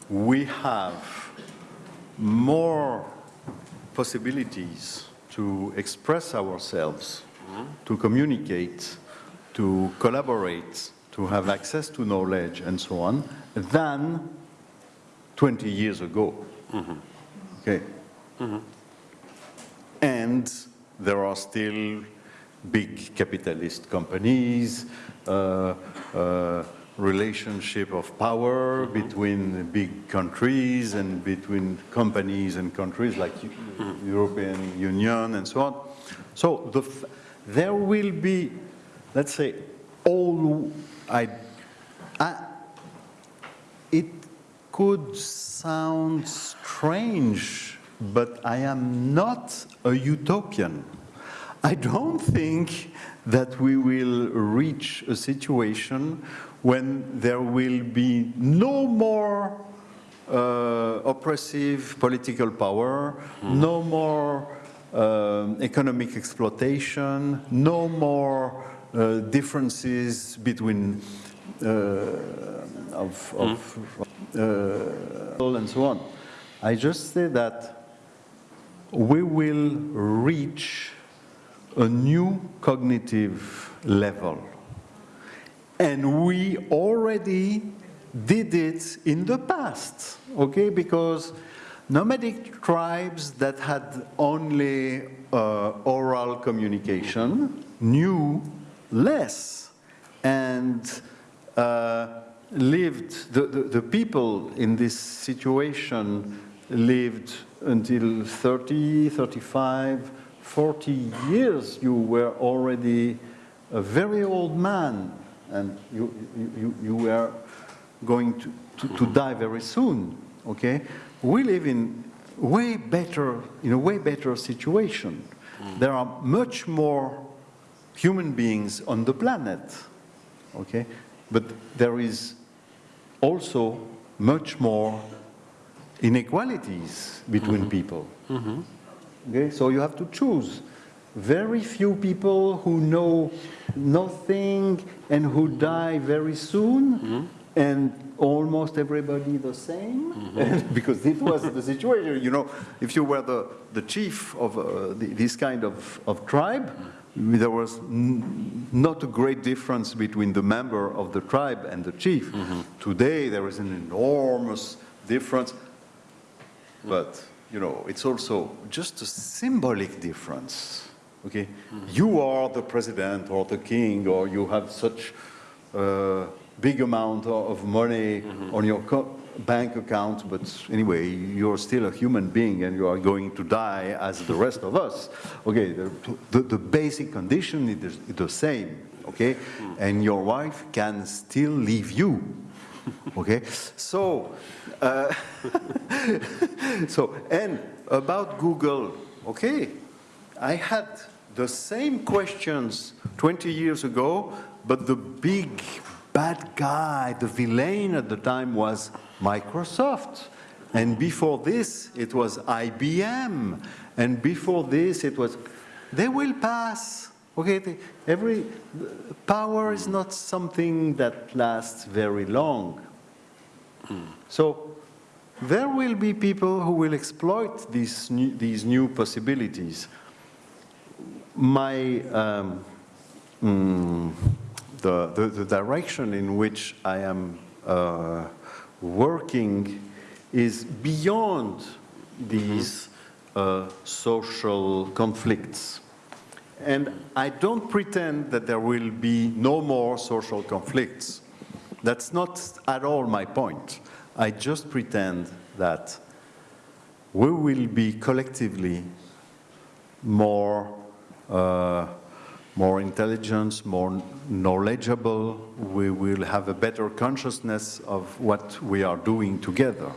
we have more possibilities to express ourselves, to communicate, to collaborate, to have access to knowledge and so on, than 20 years ago. Mm-hmm. Okay. Mm-hmm. And there are still big capitalist companies, uh, uh, relationship of power between big countries and between companies and countries like Eu- European Union and so on. So the, there will be, let's say, all I, I, it could sound strange, but I am not a utopian. I don't think that we will reach a situation when there will be no more uh, oppressive political power, mm. no more uh, economic exploitation, no more uh, differences between uh, of, of mm. and so on. I just say that we will reach a new cognitive level. And we already did it in the past, okay? Because nomadic tribes that had only uh, oral communication knew less and uh, lived, the, the, the, people in this situation lived until 30, 35, 40 years. You were already a very old man and you, you, you were going to, to, to die very soon, okay? We live in way better, in a way better situation. Mm. There are much more human beings on the planet, okay? But there is also much more inequalities between mm -hmm. people. Mm -hmm. Okay, so you have to choose. Very few people who know nothing and who die very soon, mm -hmm and almost everybody the same mm -hmm. because it was the situation you know if you were the, the chief of uh, the, this kind of, of tribe there was not a great difference between the member of the tribe and the chief mm -hmm. today there is an enormous difference but you know it's also just a symbolic difference okay mm you are the president or the king or you have such uh, big amount of money mm -hmm. on your bank account, but anyway, you're still a human being and you are going to die as the rest of us. Okay, the, the, the basic condition is the same, okay? Mm. And your wife can still leave you, okay? So, uh, so, and about Google, okay, I had the same questions 20 years ago, but the big bad guy, the villain at the time was Microsoft. And before this, it was IBM. And before this, it was, they will pass. Okay, the, every, power is not something that lasts very long. So there will be people who will exploit these new, these new possibilities. My, um, mm, the, the, the, direction in which I am uh, working is beyond these uh, social conflicts. And I don't pretend that there will be no more social conflicts. That's not at all my point. I just pretend that we will be collectively more uh, more intelligence, more knowledgeable, we will have a better consciousness of what we are doing together.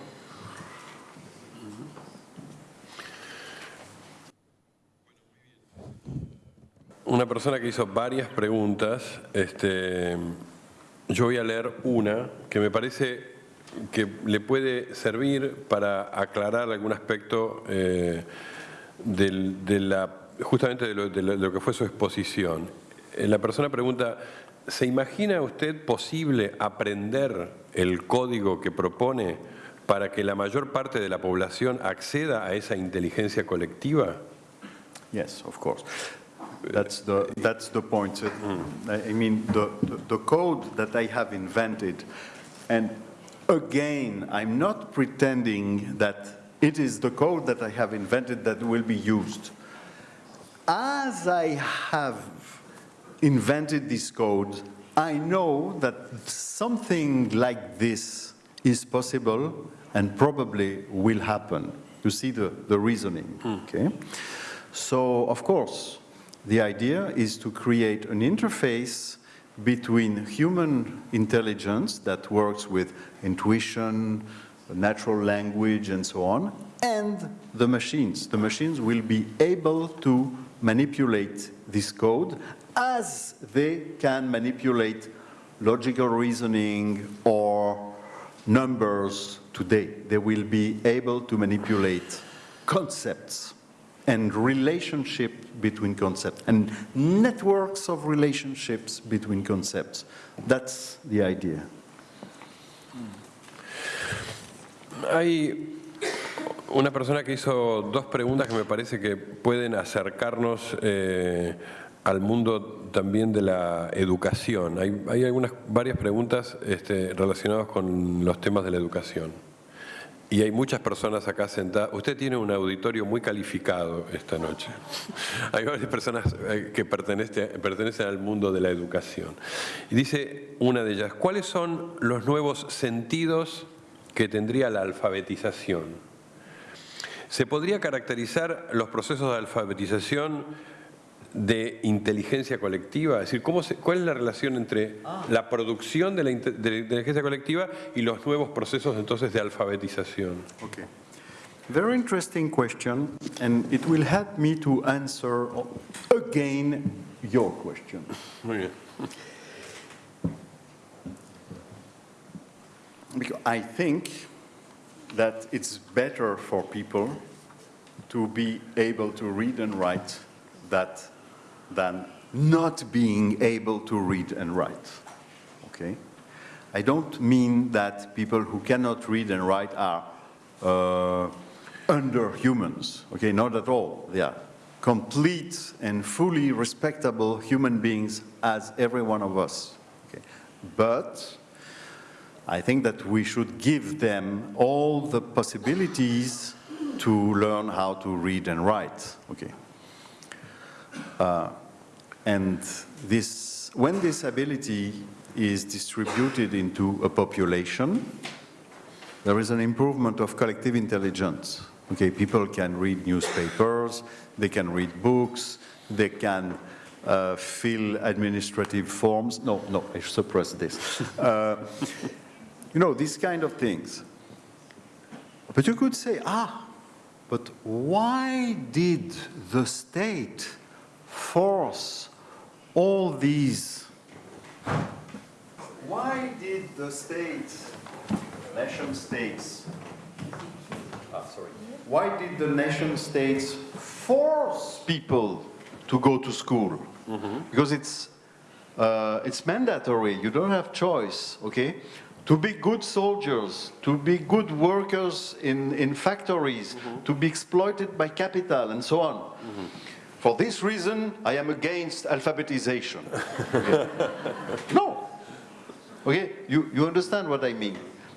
Una persona que hizo varias preguntas, este, yo voy a leer una que me parece que le puede servir para aclarar algún aspecto eh, del, de la justamente de lo, que fue su exposición. Eh, la persona pregunta, ¿se imagina usted posible aprender el código que propone para que la mayor parte de la población acceda a esa inteligencia colectiva? Yes, of course. That's the, that's the point. I mean, the, the code that I have invented, and again, I'm not pretending that it is the code that I have invented that will be used. as I have invented this code, I know that something like this is possible and probably will happen. You see the, the reasoning, mm. okay? So, of course, the idea is to create an interface between human intelligence that works with intuition, natural language and so on, and the machines. The machines will be able to manipulate this code as they can manipulate logical reasoning or numbers today. They will be able to manipulate concepts and relationship between concepts and networks of relationships between concepts. That's the idea. Hay una persona que hizo dos preguntas que me parece que pueden acercarnos eh, al mundo también de la educación. Hay, hay algunas, varias preguntas este, relacionadas con los temas de la educación. Y hay muchas personas acá sentadas. Usted tiene un auditorio muy calificado esta noche. Hay varias personas eh, que pertenecen, pertenecen al mundo de la educación. Y dice una de ellas, ¿cuáles son los nuevos sentidos que tendría la alfabetización? ¿Se podría caracterizar los procesos de alfabetización de inteligencia colectiva? Es decir, ¿cómo se, ¿cuál es la relación entre ah. la producción de la, de la, inteligencia colectiva y los nuevos procesos entonces de alfabetización? Okay. Very interesting question, and it will help me to answer again your question. Muy bien. Because I think that it's better for people to be able to read and write that than not being able to read and write. Okay? I don't mean that people who cannot read and write are uh, under humans. Okay, not at all. They are complete and fully respectable human beings as every one of us. Okay? But I think that we should give them all the possibilities to learn how to read and write. Okay. Uh, and this, when this ability is distributed into a population, there is an improvement of collective intelligence. Okay, people can read newspapers, they can read books, they can uh, fill administrative forms. No, no, I suppress this. Uh, you know, these kind of things. But you could say, ah, but why did the state force all these. Why did the states, nation states, ah, sorry, why did the nation states force people to go to school? Mm -hmm. Because it's, uh, it's mandatory, you don't have choice, okay? To be good soldiers, to be good workers in, in factories, mm -hmm. to be exploited by capital and so on. Mm -hmm. For this reason, I am against alphabetization. no. Okay, you, you understand what I mean.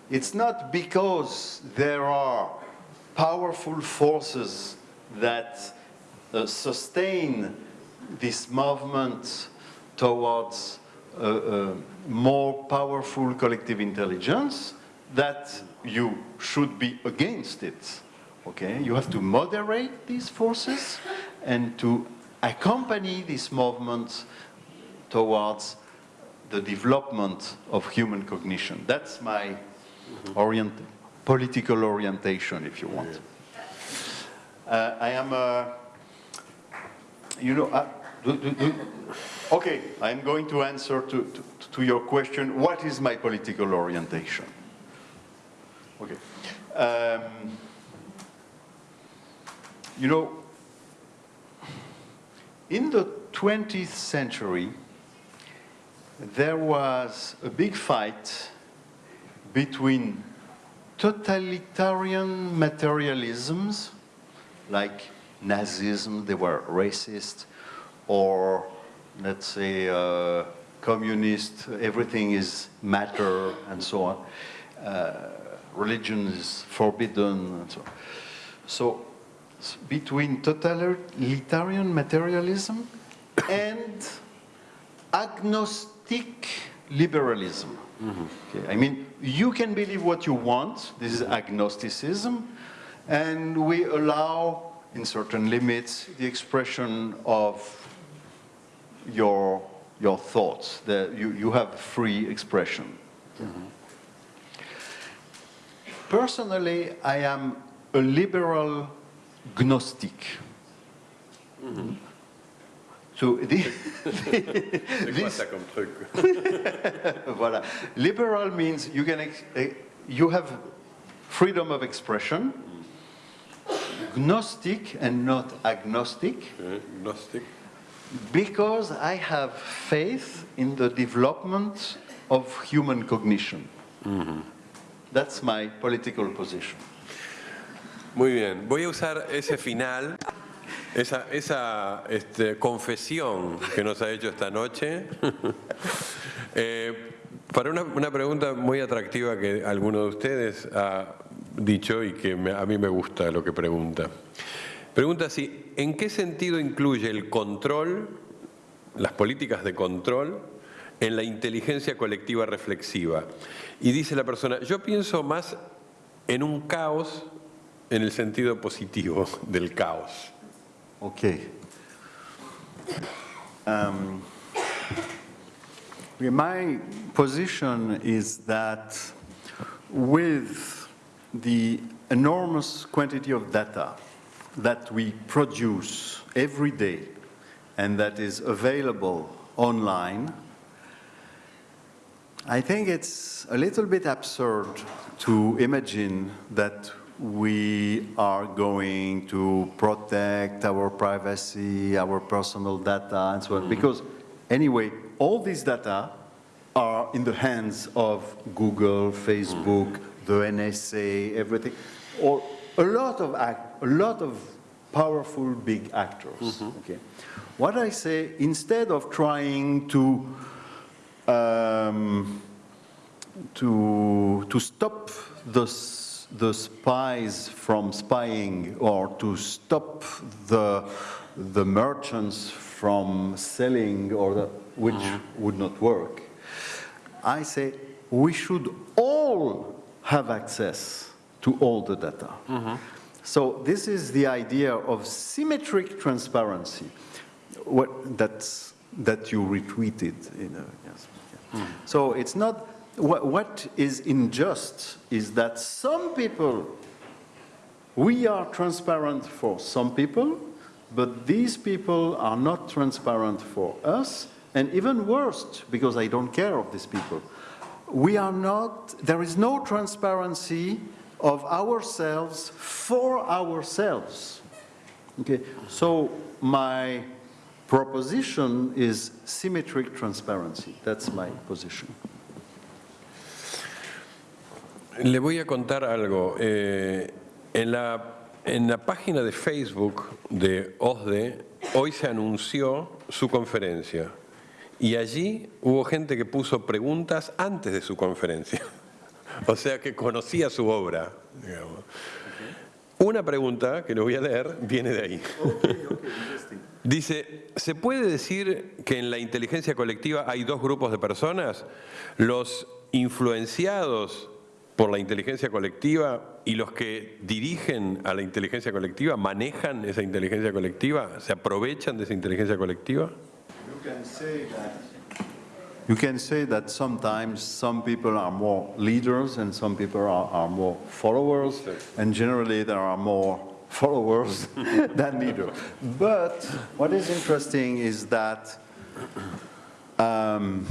It's not because there are powerful forces that uh, sustain this movement towards uh, uh, more powerful collective intelligence that you should be against it. Okay, you have to moderate these forces and to accompany this movement towards the development of human cognition. That's my orient political orientation, if you want. Uh, I am, uh, you know, uh, do, do, do, okay, I'm going to answer to, to, to, your question, what is my political orientation? Okay. Um, you know, in the 20th century, there was a big fight between totalitarian materialisms, like Nazism, they were racist, or let's say uh, communist, everything is matter, and so on. Uh, religion is forbidden, and so on. So between totalitarian materialism and agnostic liberalism. Mm -hmm. okay. I mean, you can believe what you want, this is agnosticism, and we allow, in certain limits, the expression of your, your thoughts, that you, you have free expression. Mm -hmm. Personally, I am a liberal gnostic. So C'est quoi ça comme truc voilà. Liberal means you can ex- eh, you have freedom of expression. Gnostic and not agnostic Eh, Gnostic. because I have faith in the development of human cognition. That's my political position. Muy bien, voy a usar ese final, esa, este, confesión que nos ha hecho esta noche, eh, para una, pregunta muy atractiva que alguno de ustedes ha dicho y que a mí me gusta lo que pregunta. Pregunta si, ¿en qué sentido incluye el control, las políticas de control, en la inteligencia colectiva reflexiva? Y dice la persona, yo pienso más en un caos en el sentido positivo del caos. Okay. Um, my position is that with the enormous quantity of data that we produce every day and that is available online, I think it's a little bit absurd to imagine that we are going to protect our privacy, our personal data, and so on. Mm-hmm. Because, anyway, all these data are in the hands of Google, Facebook, mm-hmm. the NSA, everything, or a lot of act, a lot of powerful big actors. Mm-hmm. Okay, what I say instead of trying to um, to, to stop the, s- the spies from spying or to stop the, the merchants from selling or the, which mm-hmm. would not work. I say we should all have access to all the data. Mm-hmm. So this is the idea of symmetric transparency what, that's, that you retweeted. You know, yes. Mm. So it's not, what, what is unjust is that some people, we are transparent for some people, but these people are not transparent for us, and even worse, because I don't care of these people. We are not, there is no transparency of ourselves for ourselves. Okay, so my proposition is symmetric transparency. That's my position. Le voy a contar algo. Eh, en, la, en la página de Facebook de OSDE, hoy se anunció su conferencia. Y allí hubo gente que puso preguntas antes de su conferencia. O sea que conocía su obra. digamos. Una pregunta, que lo voy a leer, viene de ahí. Dice, ¿se puede decir que en la inteligencia colectiva hay dos grupos de personas? Los influenciados por la inteligencia colectiva y los que dirigen a la inteligencia colectiva, manejan esa inteligencia colectiva, se aprovechan de esa inteligencia colectiva? You can say that. You can say that sometimes some people are more leaders and some people are, are more followers, and generally there are more followers than leaders. But what is interesting is that um,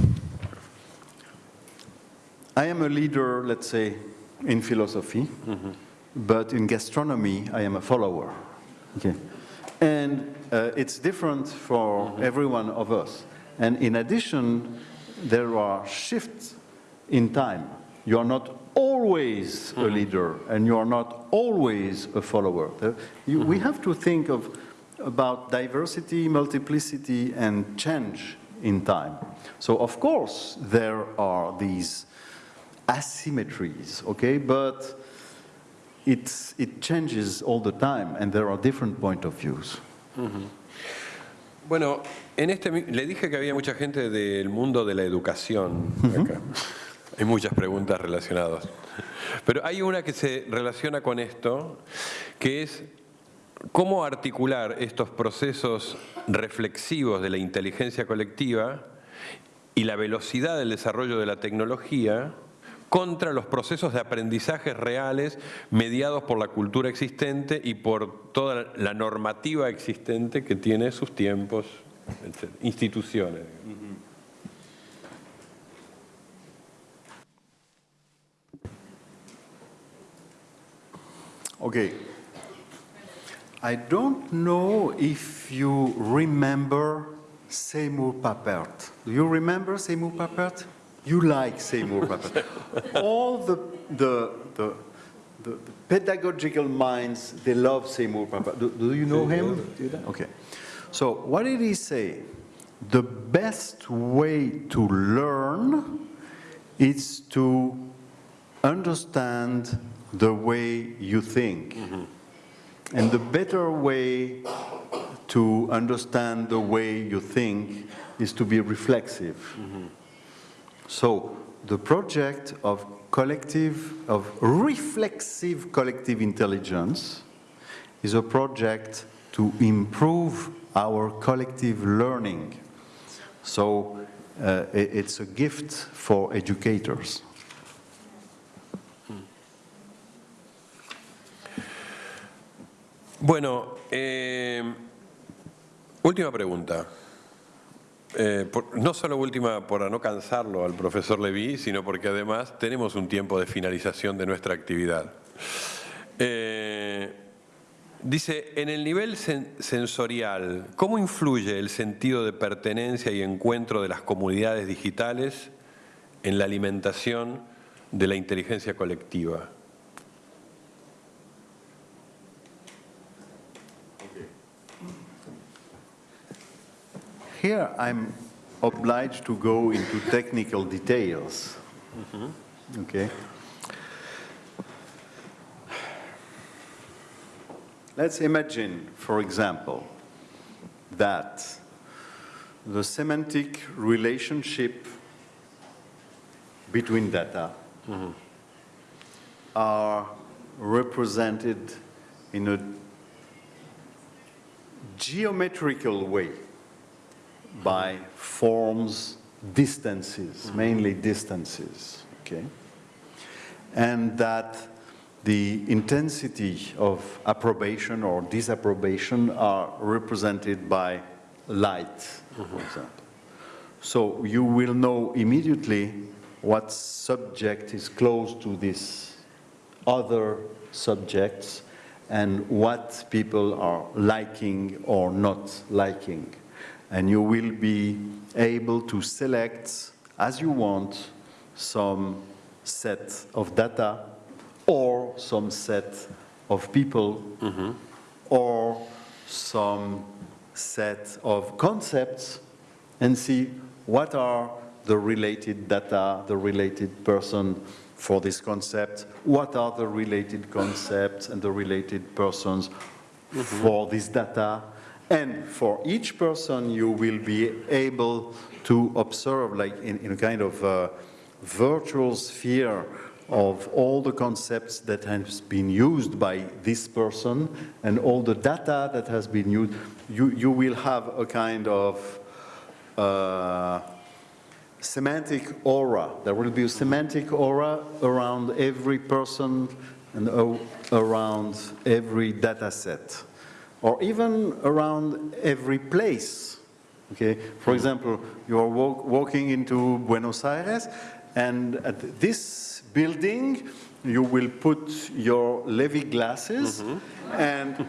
I am a leader, let's say, in philosophy, but in gastronomy, I am a follower. Okay. And uh, it's different for every one of us. And in addition, there are shifts in time. You are not always a leader, and you are not always a follower. There- you- We have to think of about diversity, multiplicity, and change in time. So of course there are these asymmetries, okay, but it's, it changes all the time, and there are different point of views. Bueno, en este le dije que había mucha gente del mundo de la educación acá. Hay muchas preguntas relacionadas. Pero hay una que se relaciona con esto, que es cómo articular estos procesos reflexivos de la inteligencia colectiva y la velocidad del desarrollo de la tecnología contra los procesos de aprendizaje reales mediados por la cultura existente y por toda la normativa existente que tiene sus tiempos, instituciones. Okay. I don't know if you remember Seymour Papert. Do you remember Seymour Papert? You like Seymour Papert. All the, the, the, the, pedagogical minds, they love Seymour Papert. Do, do you know him? Okay. So what did he say? The best way to learn is to understand the way you think. And the better way to understand the way you think is to be reflexive. So the project of collective, of reflexive collective intelligence is a project to improve our collective learning. So uh, it's a gift for educators. Bueno, eh, última pregunta. Eh, no solo última para no cansarlo al profesor Levy, sino porque además tenemos un tiempo de finalización de nuestra actividad. Eh, dice, en el nivel sen- sensorial, ¿cómo influye el sentido de pertenencia y encuentro de las comunidades digitales en la alimentación de la inteligencia colectiva? Here I'm obliged to go into technical details. Mm-hmm. Okay. Let's imagine, for example, that the semantic relationship between data mm-hmm. are represented in a geometrical way by forms, distances, mainly distances, okay? And that the intensity of approbation or disapprobation are represented by light, for mm-hmm. example. So you will know immediately what subject is close to this other subjects and what people are liking or not liking. And you will be able to select, as you want, some set of data or some set of people mm-hmm. or some set of concepts and see what are the related data, the related person for this concept, what are the related concepts and the related persons mm-hmm. for this data. And for each person, you will be able to observe, like in, in a kind of uh, virtual sphere of all the concepts that has been used by this person and all the data that has been used. You, you will have a kind of uh, semantic aura. There will be a semantic aura around every person and around every data set, or even around every place. Okay, for example, you are walk, walking into Buenos Aires, and at this building, you will put your Levy glasses, and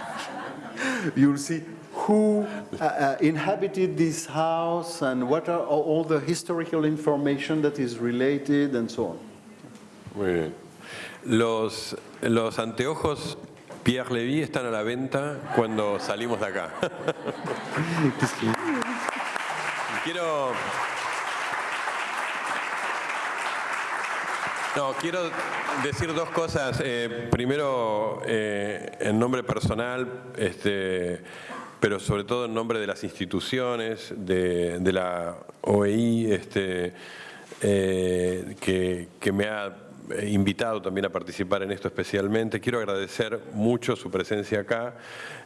you'll see who uh, uh, inhabited this house and what are all all the historical information that is related and so on. Muy bien. Los, los anteojos Pierre Levy están a la venta cuando salimos de acá. quiero. No, quiero decir dos cosas. Eh, primero, eh, en nombre personal, este, pero sobre todo en nombre de las instituciones, de, la OEI, este, eh, que, me ha invitado también a participar en esto especialmente. Quiero agradecer mucho su presencia acá,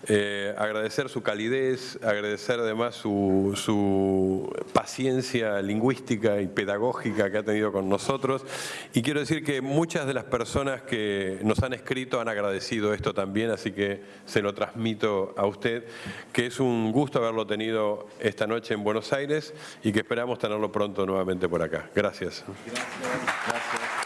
eh, agradecer su calidez, agradecer además su, su paciencia lingüística y pedagógica que ha tenido con nosotros. Y quiero decir que muchas de las personas que nos han escrito han agradecido esto también, así que se lo transmito a usted, que es un gusto haberlo tenido esta noche en Buenos Aires y que esperamos tenerlo pronto nuevamente por acá. Gracias. Gracias.